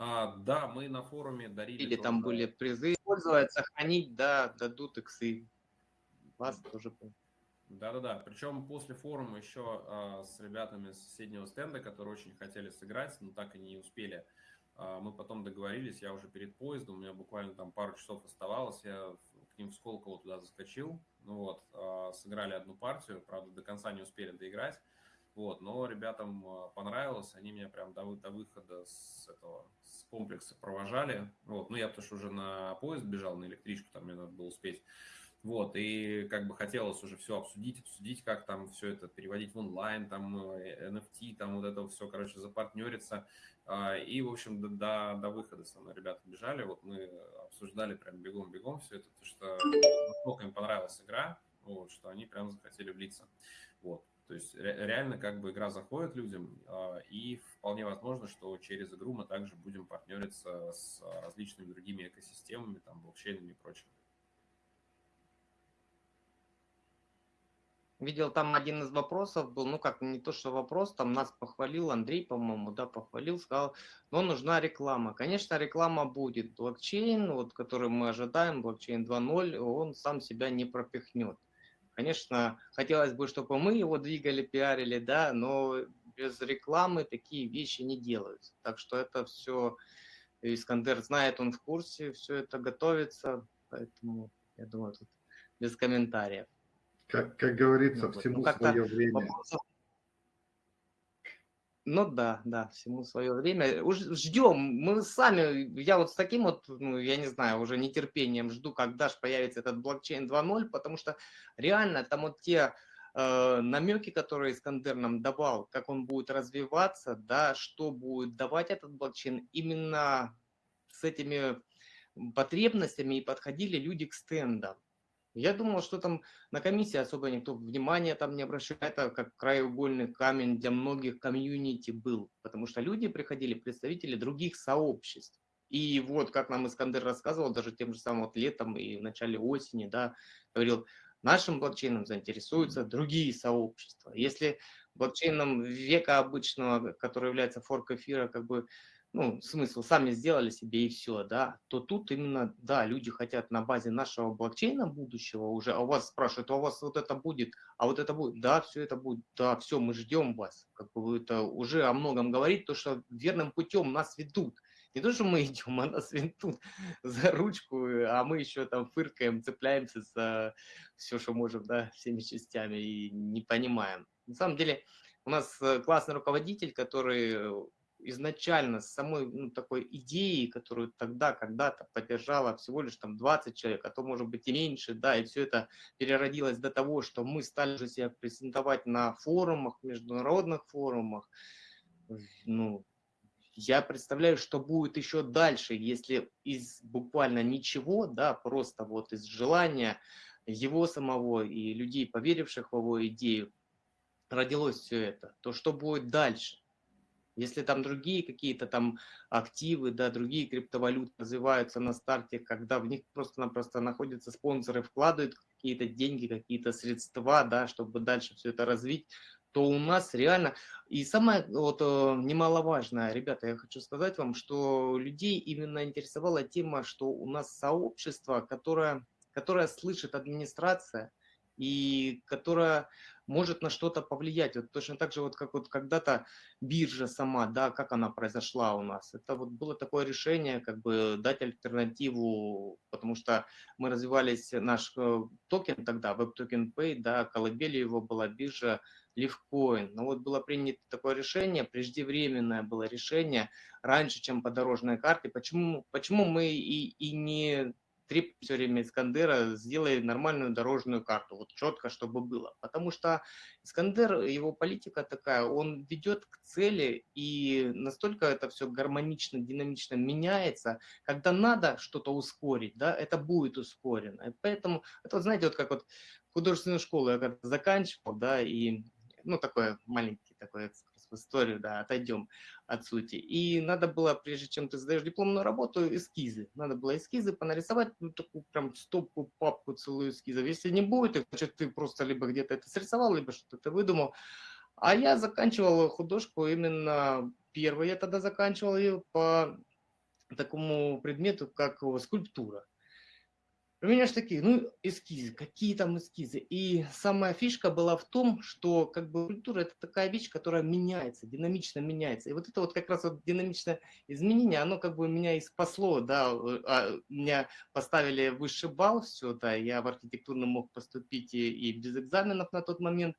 А, да, мы на форуме дарили. Или там были призы использовать, сохранить, да, дадут иксы. Вас тоже. Да-да-да. Причем после форума еще а, с ребятами с соседнего стенда, которые очень хотели сыграть, но так и не успели. А, мы потом договорились, я уже перед поездом, у меня буквально там пару часов оставалось, я к ним в Сколково туда заскочил, ну вот, а, сыграли одну партию, правда, до конца не успели доиграть, вот, но ребятам а, понравилось, они меня прям до, до выхода с этого, с комплекса провожали, вот, ну я потому что уже на поезд бежал, на электричку, там мне надо было успеть, вот, и как бы хотелось уже все обсудить, обсудить, как там все это переводить в онлайн, там NFT, э, там вот это все, короче, запартнериться. А, и, в общем, до, до, до выхода со мной ребята бежали, вот мы обсуждали прям бегом-бегом все это, потому что настолько им понравилась игра, вот, что они прям захотели влиться. Вот. То есть реально как бы игра заходит людям, а, и вполне возможно, что через игру мы также будем партнериться с различными другими экосистемами, там, блокчейнами и прочим. Видел, там один из вопросов был, ну как, не то, что вопрос, там нас похвалил Андрей, по-моему, да, похвалил, сказал, но нужна реклама. Конечно, реклама будет. Блокчейн, вот, который мы ожидаем, блокчейн 2.0, он сам себя не пропихнет. Конечно, хотелось бы, чтобы мы его двигали, пиарили, да, но без рекламы такие вещи не делаются. Так что это все, Искандер знает, он в курсе, все это готовится, поэтому, я думаю, тут без комментариев. Как, как говорится, ну, всему ну, свое время. Вопросов... Ну да, да, всему свое время. Уж ждем, мы сами, я вот с таким вот, ну, я не знаю, уже нетерпением жду, когда же появится этот блокчейн 2.0, потому что реально там вот те э, намеки, которые Искандер нам давал, как он будет развиваться, да, что будет давать этот блокчейн, именно с этими потребностями и подходили люди к стендам. Я думал, что там на комиссии особо никто внимания там не обращает, это как краеугольный камень для многих комьюнити был, потому что люди приходили, представители других сообществ. И вот, как нам Искандер рассказывал, даже тем же самым вот летом и в начале осени, да, говорил, нашим блокчейном заинтересуются другие сообщества. Если блокчейном века обычного, который является форк эфира, как бы ну, смысл, сами сделали себе и все, да, то тут именно, да, люди хотят на базе нашего блокчейна будущего уже, а у вас спрашивают, а у вас вот это будет, а вот это будет, да, все это будет, да, все, мы ждем вас, как бы это уже о многом говорит, то, что верным путем нас ведут, не то, что мы идем, а нас ведут за ручку, а мы еще там фыркаем, цепляемся за все, что можем, да, всеми частями и не понимаем. На самом деле у нас э, классный руководитель, который изначально с самой ну, такой идеей, которую тогда когда-то поддержала всего лишь там 20 человек, а то может быть и меньше, да, и все это переродилось до того, что мы стали уже себя презентовать на форумах, международных форумах, ну, я представляю, что будет еще дальше, если из буквально ничего, да, просто вот из желания его самого и людей, поверивших в его идею, родилось все это, то что будет дальше? Если там другие какие-то там активы, да, другие криптовалюты развиваются на старте, когда в них просто-напросто находятся спонсоры, вкладывают какие-то деньги, какие-то средства, да, чтобы дальше все это развить, то у нас реально... И самое вот, э, немаловажное, ребята, я хочу сказать вам, что людей именно интересовала тема, что у нас сообщество, которое, которое слышит администрация, и которая может на что-то повлиять. Вот точно так же, вот как вот когда-то биржа сама, да, как она произошла у нас. Это вот было такое решение, как бы дать альтернативу, потому что мы развивались, наш э, токен тогда, WebToken Pay, да, колыбелью его была биржа Livecoin. Но вот было принято такое решение, преждевременное было решение, раньше, чем по дорожной карте. Почему, почему мы и, и не три все время Искандера, сделай нормальную дорожную карту, вот четко, чтобы было. Потому что Искандер, его политика такая, он ведет к цели, и настолько это все гармонично, динамично меняется, когда надо что-то ускорить, да, это будет ускорено. И поэтому, это, вот, знаете, вот как вот художественную школу я когда заканчивал, да, и ну, такой маленький такой историю, да, отойдем от сути. И надо было, прежде чем ты сдаешь дипломную работу, эскизы. Надо было эскизы понарисовать, ну, такую прям стопку, папку целую эскизов. Если не будет, значит, ты просто либо где-то это срисовал, либо что-то выдумал. А я заканчивал художку именно первый, я тогда заканчивал ее по такому предмету, как скульптура. У меня же такие, ну, эскизы, какие там эскизы. И самая фишка была в том, что как бы культура это такая вещь, которая меняется, динамично меняется. И вот это вот как раз вот динамичное изменение, оно как бы меня и спасло, да, а, меня поставили высший балл, все, да, я в архитектурном мог поступить и, и без экзаменов на тот момент.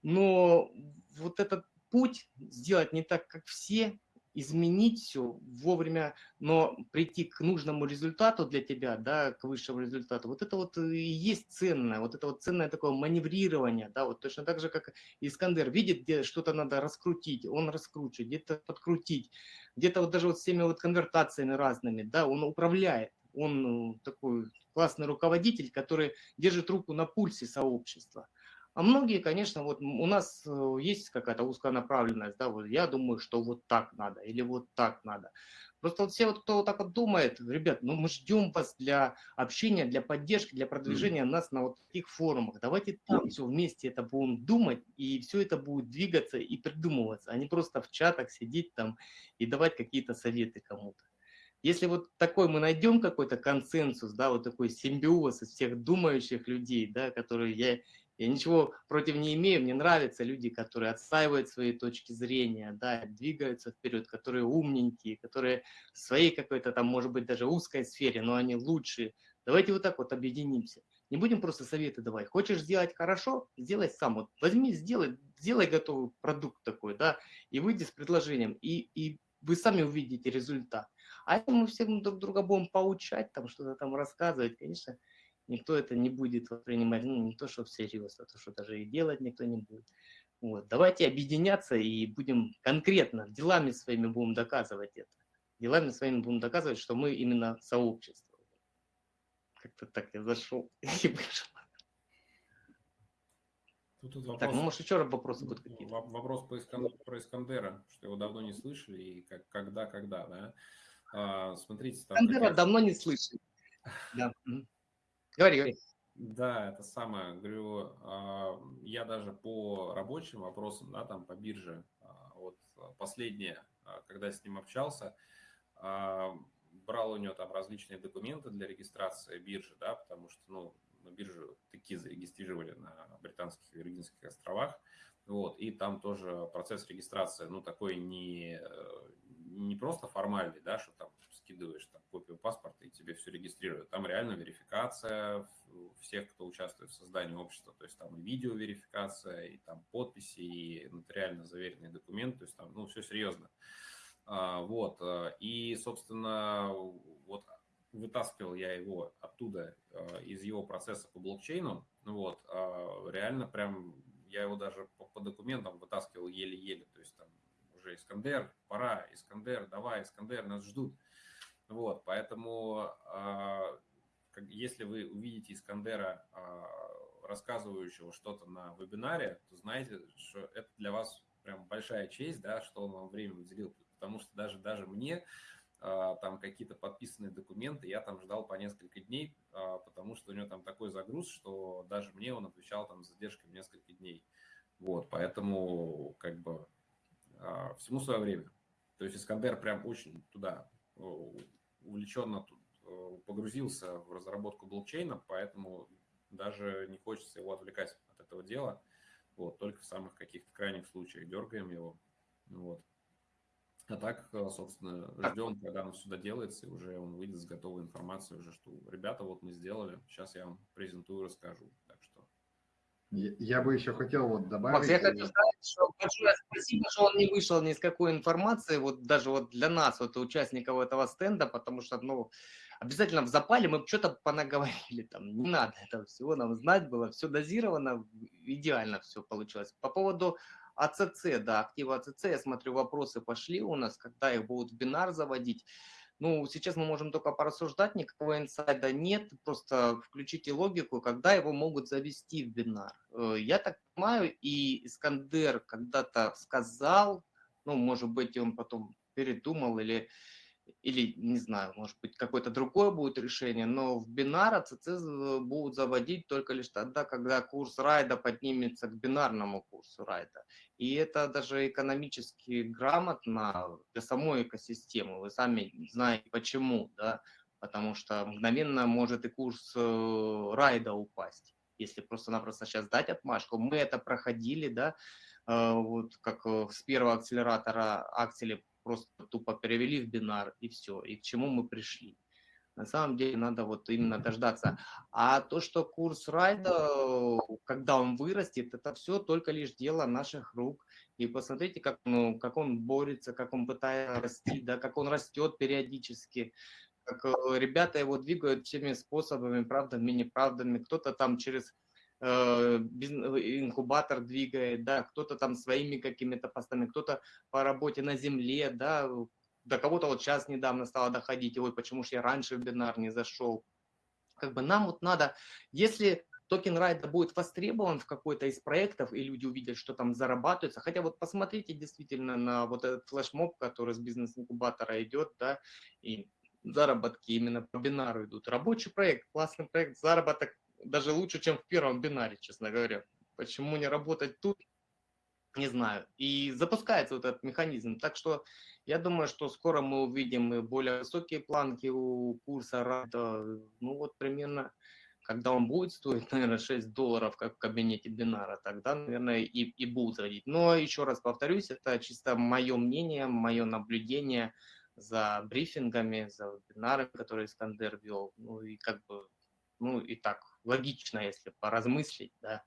Но вот этот путь сделать не так, как все, изменить все вовремя, но прийти к нужному результату для тебя, да, к высшему результату, вот это вот и есть ценное, вот это вот ценное такое маневрирование, да, вот точно так же, как Искандер видит, где что-то надо раскрутить, он раскручивает, где-то подкрутить, где-то вот даже вот с теми вот конвертациями разными, да, он управляет, он ну, такой классный руководитель, который держит руку на пульсе сообщества. А многие, конечно, вот у нас э, есть какая-то узкая направленность, да, вот я думаю, что вот так надо или вот так надо. Просто вот все, вот, кто вот так вот думает, ребят, ну мы ждем вас для общения, для поддержки, для продвижения нас на вот таких форумах. Давайте там все вместе это будем думать, и все это будет двигаться и придумываться, а не просто в чатах сидеть там и давать какие-то советы кому-то. Если вот такой мы найдем какой-то консенсус, да, вот такой симбиоз из всех думающих людей, да, которые я я ничего против не имею, мне нравятся люди, которые отстаивают свои точки зрения, да, двигаются вперед, которые умненькие, которые в своей какой-то там, может быть, даже узкой сфере, но они лучшие. Давайте вот так вот объединимся. Не будем просто советы давать. Хочешь сделать хорошо, сделай сам. Вот возьми, сделай, сделай готовый продукт такой, да, и выйди с предложением, и, и вы сами увидите результат. А если мы все друг друга будем поучать, там что-то там рассказывать, конечно, никто это не будет воспринимать, ну, не то, что всерьез, а то, что даже и делать никто не будет. Вот. Давайте объединяться и будем конкретно, делами своими будем доказывать это. Делами своими будем доказывать, что мы именно сообщество. Как-то так я зашел и вышел. Тут, тут вопрос, так, ну может еще раз вопросы будут какие-то? Вопрос по Искан, про Искандера, что его давно не слышали, и как, когда, когда, да? А, смотрите. Там Искандера давно не слышали. Да. Говори, говори. Да, это самое, говорю, а, я даже по рабочим вопросам, да, там по бирже, а, вот последнее, а, когда с ним общался, брал у него там различные документы для регистрации биржи, да, потому что, ну, на бирже такие зарегистрировали на британских и Виргинских островах, вот, и там тоже процесс регистрации, ну, такой не, не просто формальный, да, что там скидываешь там, копию паспорта и тебе все регистрируют. Там реально верификация всех, кто участвует в создании общества. То есть там и видеоверификация, и там подписи, и нотариально заверенные документы. То есть там, ну, все серьезно. А, вот. Э, и, собственно, вот вытаскивал я его оттуда, э, из его процесса по блокчейну. Вот. А, реально прям я его даже по, по документам вытаскивал еле-еле. То есть там уже Искандер, пора, Искандер, давай, Искандер, нас ждут. Вот, поэтому а, если вы увидите Искандера, а, рассказывающего что-то на вебинаре, то знаете, что это для вас прям большая честь, да, что он вам время уделил, потому что даже, даже мне а, там какие-то подписанные документы, я там ждал по несколько дней, потому что у него там такой загруз, что даже мне он отвечал там с задержкой несколько дней. Вот, поэтому как бы всему свое время. То есть Искандер прям очень туда увлеченно тут э, погрузился в разработку блокчейна, поэтому даже не хочется его отвлекать от этого дела. Вот, только в самых каких-то крайних случаях дергаем его. Вот. А так, э, собственно, ждем, когда оно сюда делается, и уже он выйдет с готовой информацией, уже что ребята, вот мы сделали, сейчас я вам презентую, расскажу. Я бы еще хотел вот добавить... Макс, я хочу сказать, что большое спасибо, что он не вышел ни с какой информации, вот даже вот для нас, вот участников этого стенда, потому что, ну, обязательно в запале мы что-то понаговорили, там, не надо этого всего нам знать было, все дозировано, идеально все получилось. По поводу АЦЦ, да, актива АЦЦ, я смотрю, вопросы пошли у нас, когда их будут в бинар заводить. Ну, сейчас мы можем только порассуждать, никакого инсайда нет, просто включите логику, когда его могут завести в бинар. Э, я так понимаю, и Искандер когда-то сказал, ну, может быть, он потом передумал или или, не знаю, может быть, какое-то другое будет решение, но в бинар ЦЦ будут заводить только лишь тогда, когда курс райда поднимется к бинарному курсу райда. И это даже экономически грамотно для самой экосистемы. Вы сами знаете почему, да? Потому что мгновенно может и курс э, райда упасть, если просто-напросто сейчас дать отмашку. Мы это проходили, да, э, вот как э, с первого акселератора аксели просто тупо перевели в бинар и все, и к чему мы пришли. На самом деле надо вот именно дождаться. А то, что курс райда, когда он вырастет, это все только лишь дело наших рук. И посмотрите, как, ну, как он борется, как он пытается расти, да, как он растет периодически, как э, ребята его двигают всеми способами, правдами, неправдами. Кто-то там через Э, инкубатор двигает, да, кто-то там своими какими-то постами, кто-то по работе на земле, да, до кого-то вот сейчас недавно стало доходить, ой, почему же я раньше в бинар не зашел. Как бы нам вот надо, если токен райда будет востребован в какой-то из проектов, и люди увидят, что там зарабатывается, хотя вот посмотрите действительно на вот этот флешмоб, который с бизнес-инкубатора идет, да, и заработки именно по бинару идут. Рабочий проект, классный проект, заработок даже лучше, чем в первом бинаре, честно говоря. Почему не работать тут, не знаю. И запускается вот этот механизм. Так что я думаю, что скоро мы увидим более высокие планки у курса РАДа. Ну вот примерно, когда он будет стоить, наверное, 6 долларов, как в кабинете бинара, тогда, наверное, и, и будут заходить. Но еще раз повторюсь, это чисто мое мнение, мое наблюдение за брифингами, за вебинарами, которые Искандер вел. Ну и как бы, ну и так, логично, если поразмыслить, да,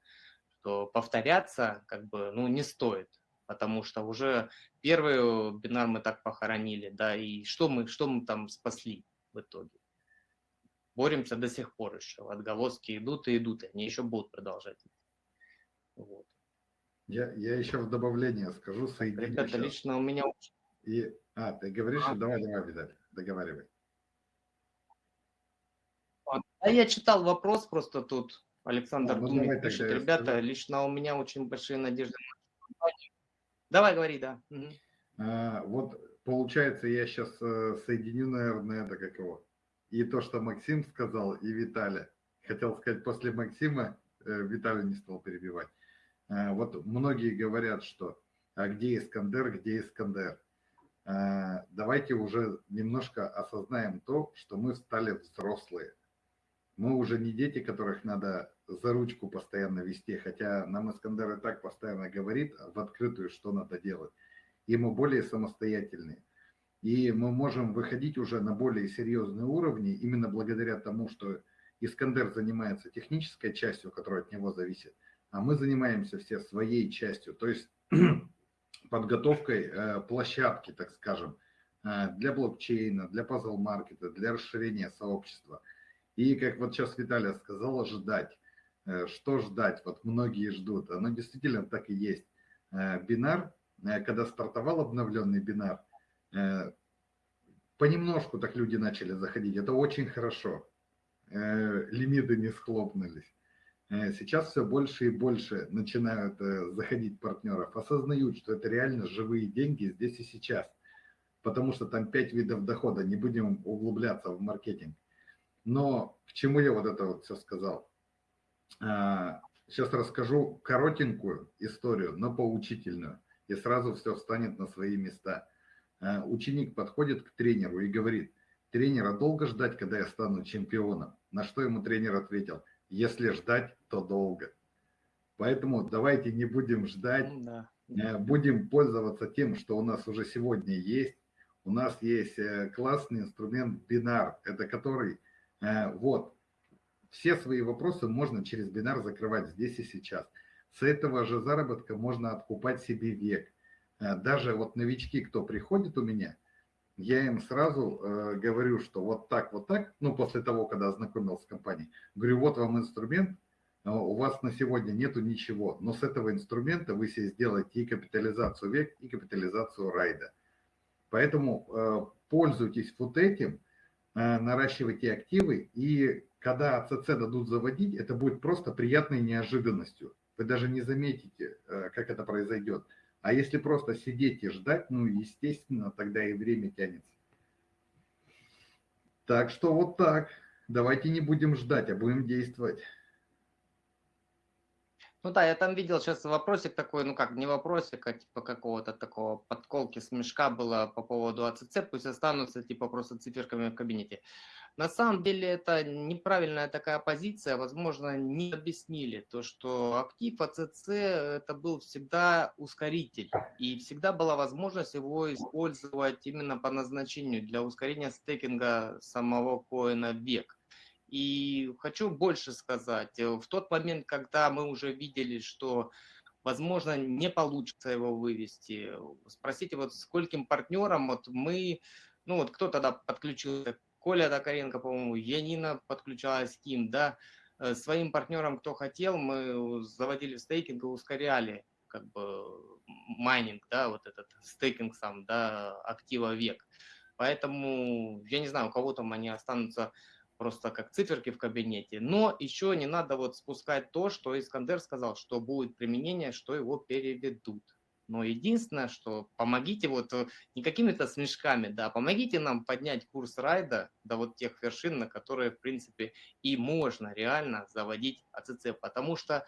что повторяться как бы, ну, не стоит, потому что уже первый бинар мы так похоронили, да, и что мы, что мы там спасли в итоге? Боремся до сих пор еще, отголоски идут и идут, и они еще будут продолжать. Вот. Я, я еще в добавление скажу, соединю. Ребята, еще. лично у меня... И, а, ты говоришь, а, давай, давай, Видаль, договаривай. А я читал вопрос просто тут. Александр а, ну, Думик пишет, ребята, скажу. лично у меня очень большие надежды. Давай, говори, да. Угу. А, вот получается, я сейчас э, соединю, наверное, это как его. И то, что Максим сказал, и Виталий. Хотел сказать, после Максима э, Виталий не стал перебивать. А, вот многие говорят, что а где Искандер, где Искандер? А, давайте уже немножко осознаем то, что мы стали взрослые мы уже не дети, которых надо за ручку постоянно вести, хотя нам Искандер и так постоянно говорит в открытую, что надо делать. И мы более самостоятельные. И мы можем выходить уже на более серьезные уровни именно благодаря тому, что Искандер занимается технической частью, которая от него зависит, а мы занимаемся все своей частью, то есть подготовкой э, площадки, так скажем, э, для блокчейна, для пазл-маркета, для расширения сообщества – и как вот сейчас Виталия сказала, ждать. Э, что ждать? Вот многие ждут. Оно действительно так и есть. Э, бинар, э, когда стартовал обновленный бинар, понемножку так люди начали заходить. Это очень хорошо. Лимиты не схлопнулись. Сейчас все больше и больше начинают заходить партнеров, осознают, что это реально живые деньги здесь и сейчас. Потому что там пять видов дохода, не будем углубляться в маркетинг. Но к чему я вот это вот все сказал? Сейчас а, расскажу коротенькую историю, но поучительную, и сразу все встанет на свои места. А, ученик подходит к тренеру и говорит, тренера долго ждать, когда я стану чемпионом? На что ему тренер ответил, если ждать, то долго. Поэтому давайте не будем ждать, ну да. А, будем пользоваться тем, что у нас уже сегодня есть. У нас есть э, классный инструмент бинар, это который вот. Все свои вопросы можно через бинар закрывать здесь и сейчас. С этого же заработка можно откупать себе век. Э, даже вот новички, кто приходит у меня, я им сразу э, говорю, что вот так, вот так, ну, после того, когда ознакомился с компанией, говорю, вот вам инструмент, у вас на сегодня нету ничего, но с этого инструмента вы себе сделаете и капитализацию век, и капитализацию райда. Поэтому э, пользуйтесь вот этим, э, наращивайте активы, и когда АЦЦ дадут заводить, это будет просто приятной неожиданностью. Вы даже не заметите, э, как это произойдет. А если просто сидеть и ждать, ну, естественно, тогда и время тянется. Так что вот так. Давайте не будем ждать, а будем действовать. Ну да, я там видел сейчас вопросик такой, ну как, не вопросик, а типа какого-то такого подколки, смешка было по поводу АЦЦ, пусть останутся типа просто циферками в кабинете. На самом деле это неправильная такая позиция, возможно, не объяснили то, что актив АЦЦ это был всегда ускоритель, и всегда была возможность его использовать именно по назначению для ускорения стейкинга самого коина век. И хочу больше сказать. Э, в тот момент, когда мы уже видели, что, возможно, не получится его вывести, спросите, вот скольким партнерам вот мы, ну вот кто тогда подключился, Коля Токаренко, по-моему, Янина подключалась, Ким, да, э, своим партнерам, кто хотел, мы заводили стейкинг и ускоряли как бы майнинг, да, вот этот стейкинг сам, да, актива век. Поэтому, я не знаю, у кого там они останутся просто как циферки в кабинете. Но еще не надо вот спускать то, что Искандер сказал, что будет применение, что его переведут. Но единственное, что помогите вот э, не какими-то смешками, да, помогите нам поднять курс райда до вот тех вершин, на которые, в принципе, и можно реально заводить АЦЦ, потому что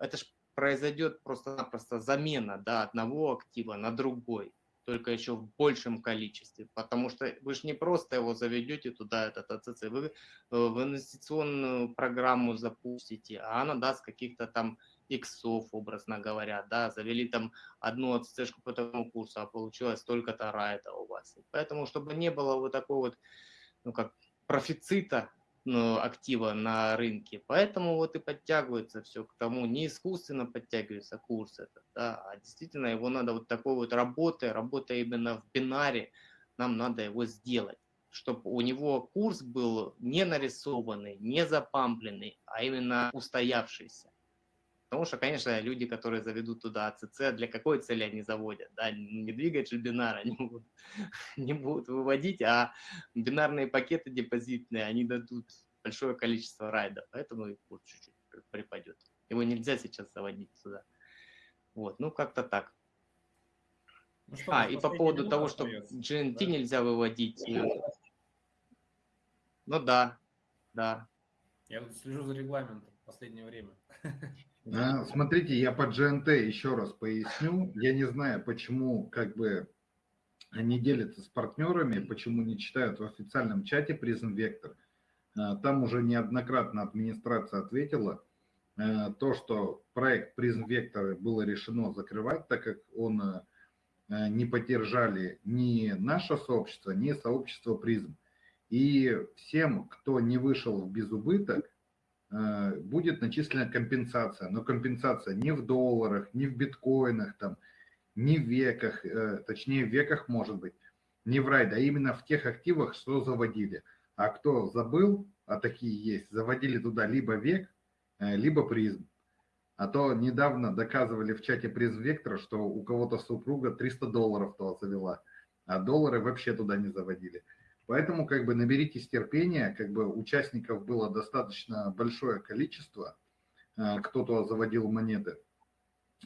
это же произойдет просто-напросто замена да, одного актива на другой только еще в большем количестве, потому что вы же не просто его заведете туда, этот АЦЦ, вы э, в инвестиционную программу запустите, а она даст каких-то там иксов, образно говоря, да, завели там одну АЦЦшку по такому курсу, а получилось столько-то райта у вас. Поэтому, чтобы не было вот такой вот, ну как, профицита актива на рынке. Поэтому вот и подтягивается все к тому, не искусственно подтягивается курс этот, да, а действительно его надо вот такой вот работой, работая именно в бинаре, нам надо его сделать, чтобы у него курс был не нарисованный, не запампленный, а именно устоявшийся. Потому что, конечно, люди, которые заведут туда АЦЦ, для какой цели они заводят? Да? Не двигатель бинара они будут, не будут выводить, а бинарные пакеты депозитные, они дадут большое количество райдов, поэтому и курс чуть-чуть припадет. Его нельзя сейчас заводить сюда. Вот, ну как-то так. Ну, что, а, и по поводу того, что GNT да? нельзя выводить. Э, ну да, да. Я слежу за регламентом в последнее время. А, смотрите, я по GNT еще раз поясню. Я не знаю, почему как бы они делятся с партнерами, почему не читают в официальном чате Prism Vector. А, там уже неоднократно администрация ответила, а, то, что проект Prism Vector было решено закрывать, так как он не поддержали ни наше сообщество, ни сообщество Prism. И всем, кто не вышел в безубыток, будет начислена компенсация, но компенсация не в долларах, не в биткоинах, там, не в веках, э, точнее в веках может быть, не в райде, а именно в тех активах, что заводили. А кто забыл, а такие есть, заводили туда либо век, э, либо призм. А то недавно доказывали в чате призм вектора, что у кого-то супруга 300 долларов то завела, а доллары вообще туда не заводили. Поэтому как бы наберитесь терпения, как бы участников было достаточно большое количество, э, кто-то заводил монеты,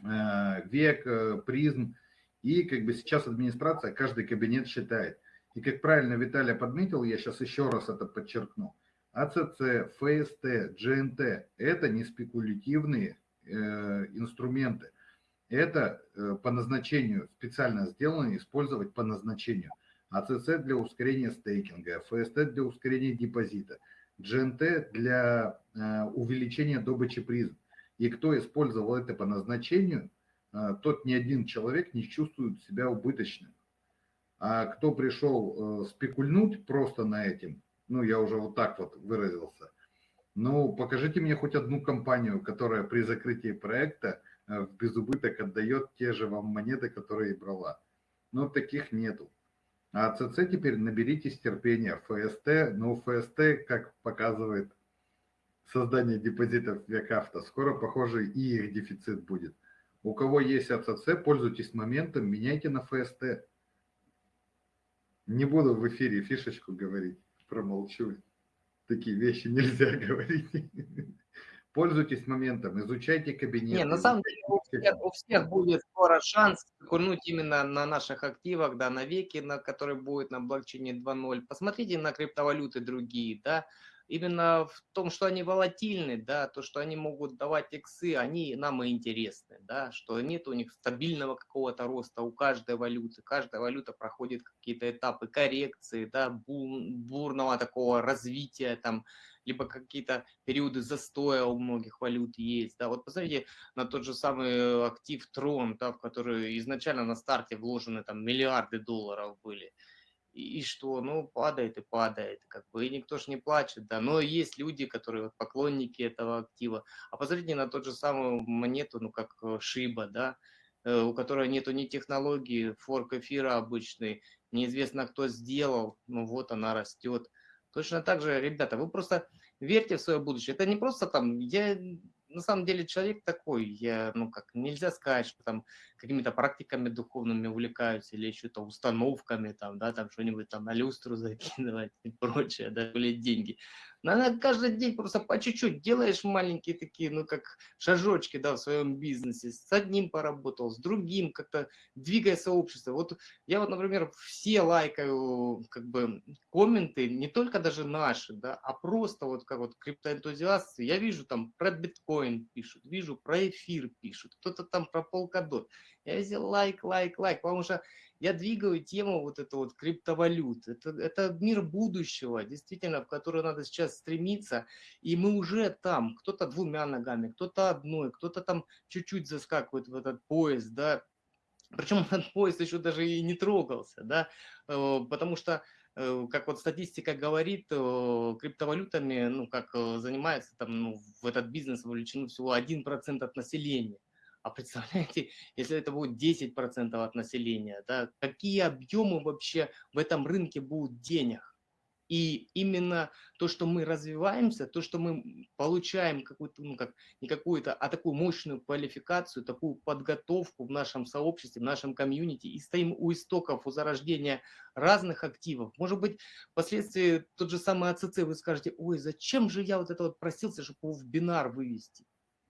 э, век, э, призм, и как бы сейчас администрация каждый кабинет считает. И как правильно Виталий подметил, я сейчас еще раз это подчеркну, АЦЦ, ФСТ, GNT – это не спекулятивные инструменты. Это по назначению специально сделано, использовать по назначению – АЦЦ для ускорения стейкинга, ФСТ для ускорения депозита, GNT для э, увеличения добычи призм. И кто использовал это по назначению, э, тот ни один человек не чувствует себя убыточным. А кто пришел э, спекульнуть просто на этим, ну я уже вот так вот выразился, ну покажите мне хоть одну компанию, которая при закрытии проекта в безубыток отдает те же вам монеты, которые брала. Но таких нету. А ЦЦ теперь наберитесь терпения. ФСТ, ну ФСТ, как показывает создание депозитов Векавто, скоро, похоже, и их дефицит будет. У кого есть АЦЦ, пользуйтесь моментом, меняйте на ФСТ. Не буду в эфире фишечку говорить, промолчу. Такие вещи нельзя говорить. Пользуйтесь моментом, изучайте кабинет. Не, на самом деле у всех, у всех будет скоро шанс курнуть именно на наших активах, да, на веке, на который будет на блокчейне 2.0. Посмотрите на криптовалюты другие, да, именно в том, что они волатильны, да, то, что они могут давать иксы, они нам и интересны, да, что нет у них стабильного какого-то роста у каждой валюты, каждая валюта проходит какие-то этапы коррекции, да, бурного такого развития, там, либо какие-то периоды застоя у многих валют есть, да, вот посмотрите на тот же самый актив Трон, да, в который изначально на старте вложены там миллиарды долларов были, и, что, ну, падает и падает, как бы, и никто ж не плачет, да, но есть люди, которые вот, поклонники этого актива, а посмотрите на тот же самую монету, ну, как э, Шиба, да, э, у которой нету ни технологии, форк эфира обычный, неизвестно кто сделал, ну вот она растет. Точно так же, ребята, вы просто верьте в свое будущее. Это не просто там, я на самом деле человек такой, я, ну как, нельзя сказать, что там какими-то практиками духовными увлекаюсь или еще-то установками, там, да, там что-нибудь там на люстру закидывать и прочее, да, или деньги. Надо каждый день просто по чуть-чуть делаешь маленькие такие, ну, как шажочки, да, в своем бизнесе. С одним поработал, с другим как-то двигая сообщество. Вот я вот, например, все лайкаю, как бы, комменты, не только даже наши, да, а просто вот как вот криптоэнтузиасты. Я вижу там про биткоин пишут, вижу про эфир пишут, кто-то там про полкадот. Я везде лайк, лайк, лайк, потому что я двигаю тему вот эту вот криптовалют. Это, это мир будущего, действительно, в который надо сейчас стремиться. И мы уже там, кто-то двумя ногами, кто-то одной, кто-то там чуть-чуть заскакивает в этот поезд, да. Причем этот поезд еще даже и не трогался, да, э, потому что э, как вот статистика говорит, э, криптовалютами, ну, как занимается там, ну, в этот бизнес вовлечено всего 1% от населения. А представляете, если это будет 10% от населения, да, какие объемы вообще в этом рынке будут денег? И именно то, что мы развиваемся, то, что мы получаем какую-то, ну как, не какую-то, а такую мощную квалификацию, такую подготовку в нашем сообществе, в нашем комьюнити, и стоим у истоков, у зарождения разных активов. Может быть, впоследствии тот же самый АЦЦ вы скажете, ой, зачем же я вот это вот просился, чтобы его в бинар вывести?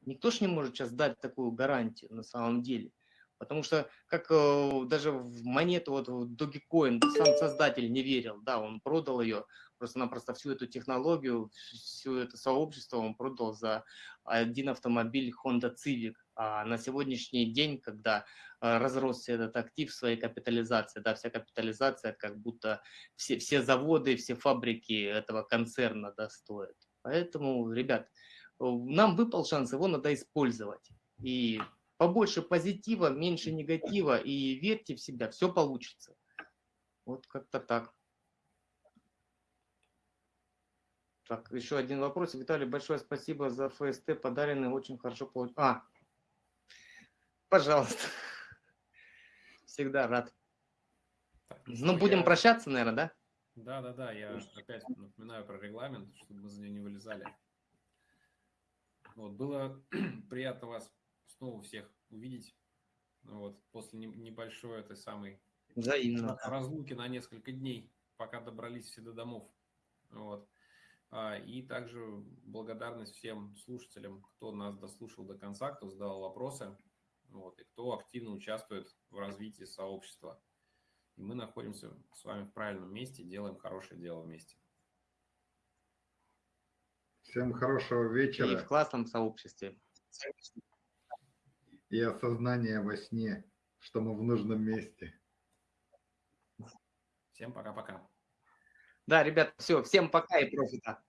Никто же не может сейчас дать такую гарантию на самом деле. Потому что, как э, даже в монету, вот в Dogecoin, сам создатель не верил, да, он продал ее, просто-напросто всю эту технологию, всю это сообщество он продал за один автомобиль Honda Civic. А на сегодняшний день, когда э, разросся этот актив своей капитализации, да, вся капитализация, как будто все, все заводы, все фабрики этого концерна да, стоят. Поэтому, ребят, нам выпал шанс, его надо использовать. И побольше позитива, меньше негатива, и верьте в себя, все получится. Вот как-то так. Так, еще один вопрос. Виталий, большое спасибо за ФСТ, подаренный, очень хорошо получил. А, пожалуйста. Всегда рад. Так, ну, ну будем я... прощаться, наверное, да? Да, да, да. Я опять напоминаю про регламент, чтобы мы за нее не вылезали. Вот, было приятно вас снова всех увидеть. Вот, после небольшой этой самой Взаимно. разлуки на несколько дней, пока добрались все до домов. Вот. А, и также благодарность всем слушателям, кто нас дослушал до конца, кто задал вопросы, вот, и кто активно участвует в развитии сообщества. И мы находимся с вами в правильном месте, делаем хорошее дело вместе. Всем хорошего вечера. И в классном сообществе. И осознание во сне, что мы в нужном месте. Всем пока-пока. Да, ребят, все, всем пока и профита.